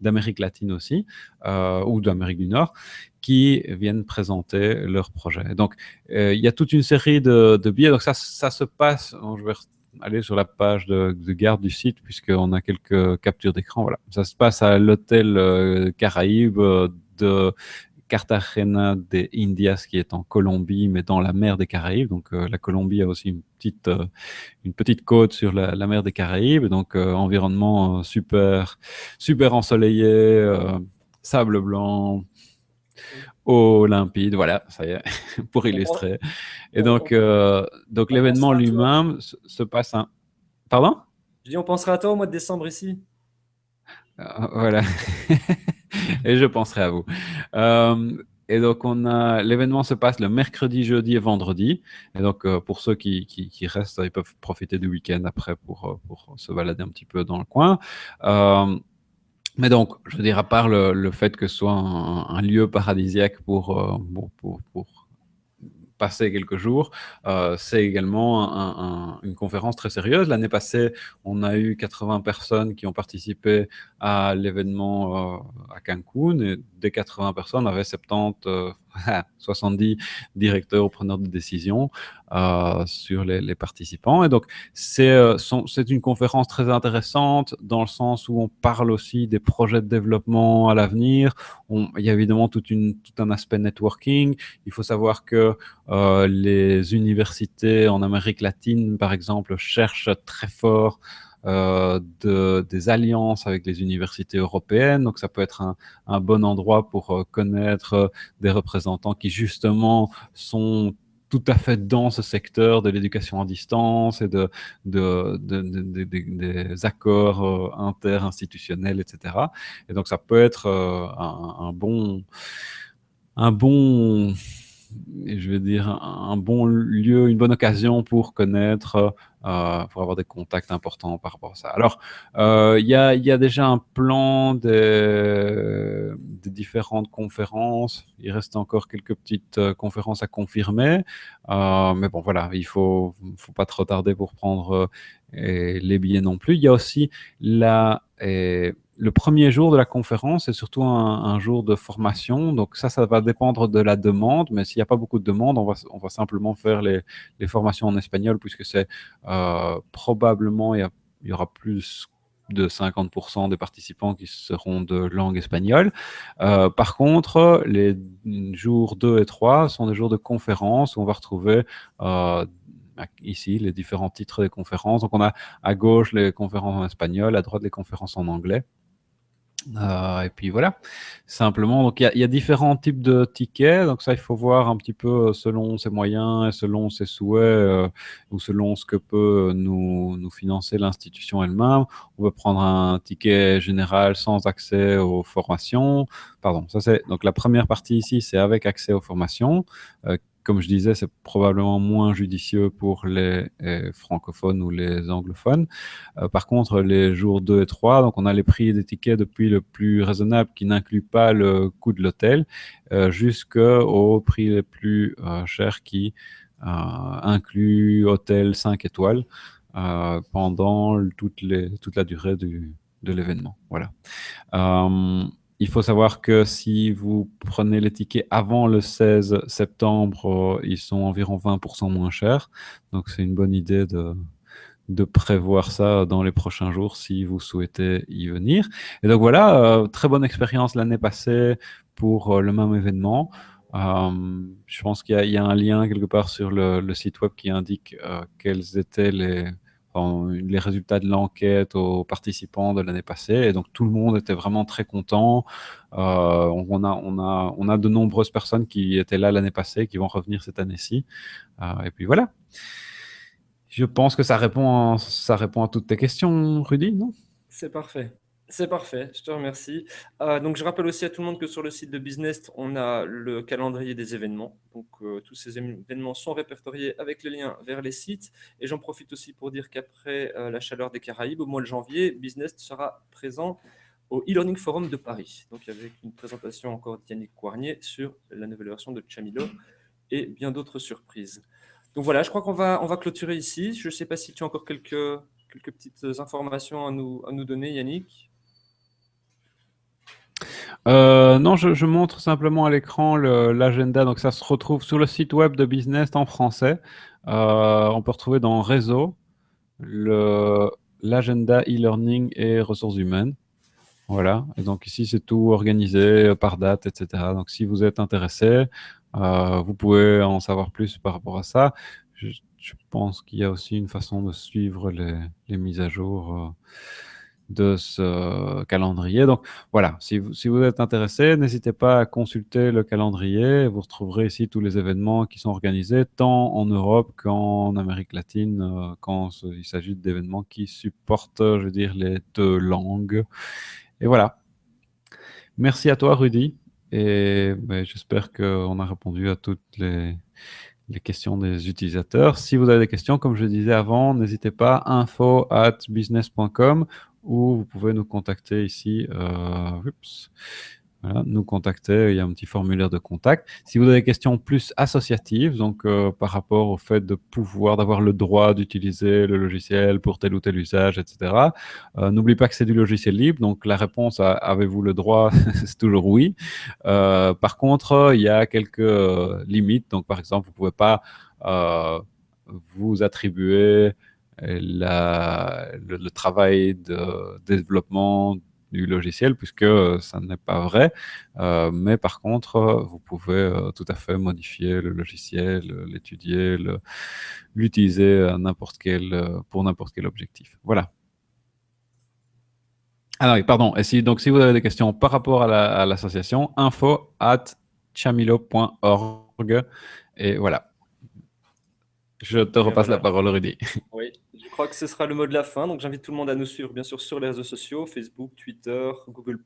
[SPEAKER 2] d'Amérique latine aussi, euh, ou d'Amérique du Nord, qui viennent présenter leurs projets. Donc, euh, il y a toute une série de, billets. Donc, ça, se passe, je vais aller sur la page de, garde du site, puisqu'on a quelques captures d'écran. Voilà. Ça se passe à l'hôtel Caraïbes de Cartagena de Indias qui est en Colombie, mais dans la mer des Caraïbes. Donc euh, la Colombie a aussi une petite, euh, une petite côte sur la, mer des Caraïbes. Donc euh, environnement super, super ensoleillé, sable blanc, eau limpide. Voilà, ça y est, pour illustrer. Et donc, donc l'événement lui-même se, passe un... Pardon?
[SPEAKER 1] Je dis, on pensera à toi au mois de décembre ici.
[SPEAKER 2] voilà. et je penserai à vous. Euh, et donc, l'événement se passe le mercredi, jeudi et vendredi. Et donc, euh, pour ceux qui, qui, restent, ils peuvent profiter du week-end après pour, euh, pour se balader un petit peu dans le coin. mais donc, je veux dire, à part le, fait que ce soit un, lieu paradisiaque pour, pour, pour passer quelques jours. Euh, c'est également une conférence très sérieuse. L'année passée, on a eu 80 personnes qui ont participé à l'événement euh, à Cancun. Et des 80 personnes, on avait 70, 70 directeurs ou preneurs de décision euh, sur les, participants. Et donc, c'est une conférence très intéressante dans le sens où on parle aussi des projets de développement à l'avenir. Il y a évidemment tout un aspect networking. Il faut savoir que les universités en Amérique latine, par exemple, cherchent très fort euh, de, des alliances avec les universités européennes. Donc, ça peut être un, un bon endroit pour euh, connaître euh, des représentants qui, justement, sont tout à fait dans ce secteur de l'éducation à distance et de, de, de, de des accords interinstitutionnels, etc. Et donc, ça peut être un bon... Un bon je veux dire, un bon lieu, une bonne occasion pour connaître, euh, pour avoir des contacts importants par rapport à ça. Alors, euh, il y, a, déjà un plan des, différentes conférences. Il reste encore quelques petites euh, conférences à confirmer. mais bon, voilà, il faut, faut pas trop tarder pour prendre les billets non plus. Il y a aussi la le premier jour de la conférence c'est surtout un, jour de formation. Donc ça, ça va dépendre de la demande. Mais s'il n'y a pas beaucoup de demande, on va, simplement faire les, les formations en espagnol puisque c'est euh, probablement, il y, aura plus de 50% des participants qui seront de langue espagnole. Euh, par contre, les jours 2 et 3 sont des jours de conférence où on va retrouver euh, ici les différents titres des conférences. Donc on a à gauche les conférences en espagnol, à droite les conférences en anglais. Euh, et puis voilà, simplement, donc il y, a différents types de tickets, donc ça il faut voir un petit peu selon ses moyens et selon ses souhaits euh, ou selon ce que peut nous, financer l'institution elle-même. On peut prendre un ticket général sans accès aux formations. Pardon, ça c'est donc la première partie ici, c'est avec accès aux formations. Euh, comme je disais, c'est probablement moins judicieux pour les, euh, francophones ou les anglophones. Euh, par contre, les jours 2 et 3, donc on a les prix des tickets depuis le plus raisonnable qui n'inclut pas le coût de l'hôtel euh, jusqu'au prix les plus chers qui inclut hôtel 5 étoiles pendant toute, la durée du, de l'événement. Voilà. Il faut savoir que si vous prenez les tickets avant le 16 septembre, euh, ils sont environ 20% moins chers. Donc c'est une bonne idée de, de prévoir ça dans les prochains jours si vous souhaitez y venir. Et donc voilà, euh, très bonne expérience l'année passée pour euh, le même événement. je pense qu'il y, a un lien quelque part sur le site web qui indique quels étaient les, les résultats de l'enquête aux participants de l'année passée. Et donc, tout le monde était vraiment très content. Euh, on, a, on, a, on a de nombreuses personnes qui étaient là l'année passée, qui vont revenir cette année-ci. Euh, et puis voilà. Je pense que ça répond, à, ça répond à toutes tes questions, Rudy, non?
[SPEAKER 1] C'est parfait. C'est parfait, je te remercie. Euh, donc, je rappelle aussi à tout le monde que sur le site de Business, on a le calendrier des événements. Donc, euh, tous ces événements sont répertoriés avec les liens vers les sites. Et j'en profite aussi pour dire qu'après euh, la chaleur des Caraïbes, au mois de janvier, Business sera présent au e-learning forum de Paris. Donc, avec une présentation encore d'Yannick Coirnier sur la nouvelle version de Chamilo et bien d'autres surprises. Donc voilà, je crois qu'on va, on va clôturer ici. Je ne sais pas si tu as encore quelques, quelques petites informations à nous, à nous donner, Yannick.
[SPEAKER 2] Euh, non, je, montre simplement à l'écran l'agenda. Donc, ça se retrouve sur le site web de Business en français. Euh, on peut retrouver dans Réseau l'agenda e-learning et ressources humaines. Voilà. Et donc, ici, c'est tout organisé par date, etc. Donc, si vous êtes intéressé, euh, vous pouvez en savoir plus par rapport à ça. Je, pense qu'il y a aussi une façon de suivre les mises à jour de ce calendrier. Donc voilà, si vous, si vous êtes intéressé, n'hésitez pas à consulter le calendrier. Vous retrouverez ici tous les événements qui sont organisés, tant en Europe qu'en Amérique latine, euh, quand il s'agit d'événements qui supportent, je veux dire, les deux langues. Et voilà. Merci à toi, Rudy. Et ben, j'espère qu'on a répondu à toutes les, les questions des utilisateurs. Si vous avez des questions, comme je disais avant, n'hésitez pas, info at business.com ou vous pouvez nous contacter ici. Euh, nous contacter, il y a un petit formulaire de contact. Si vous avez des questions plus associatives, donc euh, par rapport au fait de pouvoir, d'avoir le droit d'utiliser le logiciel pour tel ou tel usage, etc., euh, n'oubliez pas que c'est du logiciel libre, donc la réponse à avez-vous le droit, c'est toujours oui. par contre, il y a quelques limites, donc par exemple, vous ne pouvez pas vous attribuer le, travail de développement du logiciel, puisque ça n'est pas vrai. Euh, mais par contre, vous pouvez euh, tout à fait modifier le logiciel, l'étudier, l'utiliser pour n'importe quel objectif. Voilà. Ah oui, pardon. Et si, donc, si vous avez des questions par rapport à l'association, info at chamilo.org. Et voilà. Je te repasse la parole, Rudy.
[SPEAKER 1] Oui, crois que ce sera le mot de la fin. Donc, j'invite tout le monde à nous suivre, bien sûr, sur les réseaux sociaux, Facebook, Twitter, Google+,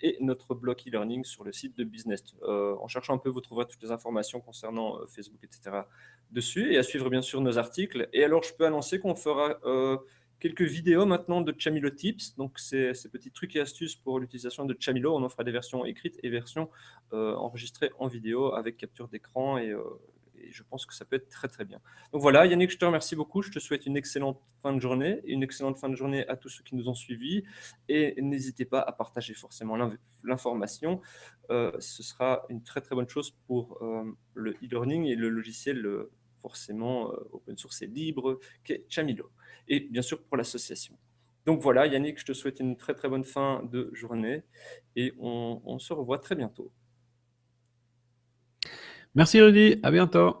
[SPEAKER 1] et notre blog e-learning sur le site de Business. Euh, en cherchant un peu, vous trouverez toutes les informations concernant euh, Facebook, etc. dessus, et à suivre, bien sûr, nos articles. Et alors, je peux annoncer qu'on fera euh, quelques vidéos maintenant de Chamilo Tips. Donc, c'est ces petits trucs et astuces pour l'utilisation de Chamilo. On en fera des versions écrites et versions enregistrées en vidéo avec capture d'écran et et je pense que ça peut être très très bien. Donc voilà, Yannick, je te remercie beaucoup. Je te souhaite une excellente fin de journée, une excellente fin de journée à tous ceux qui nous ont suivis. Et n'hésitez pas à partager forcément l'information. Euh, ce sera une très très bonne chose pour euh, le e-learning et le logiciel euh, forcément open source et libre qu'est Chamilo. Et bien sûr pour l'association. Donc voilà, Yannick, je te souhaite une très très bonne fin de journée et on se revoit très bientôt.
[SPEAKER 2] Merci Rudy, à bientôt.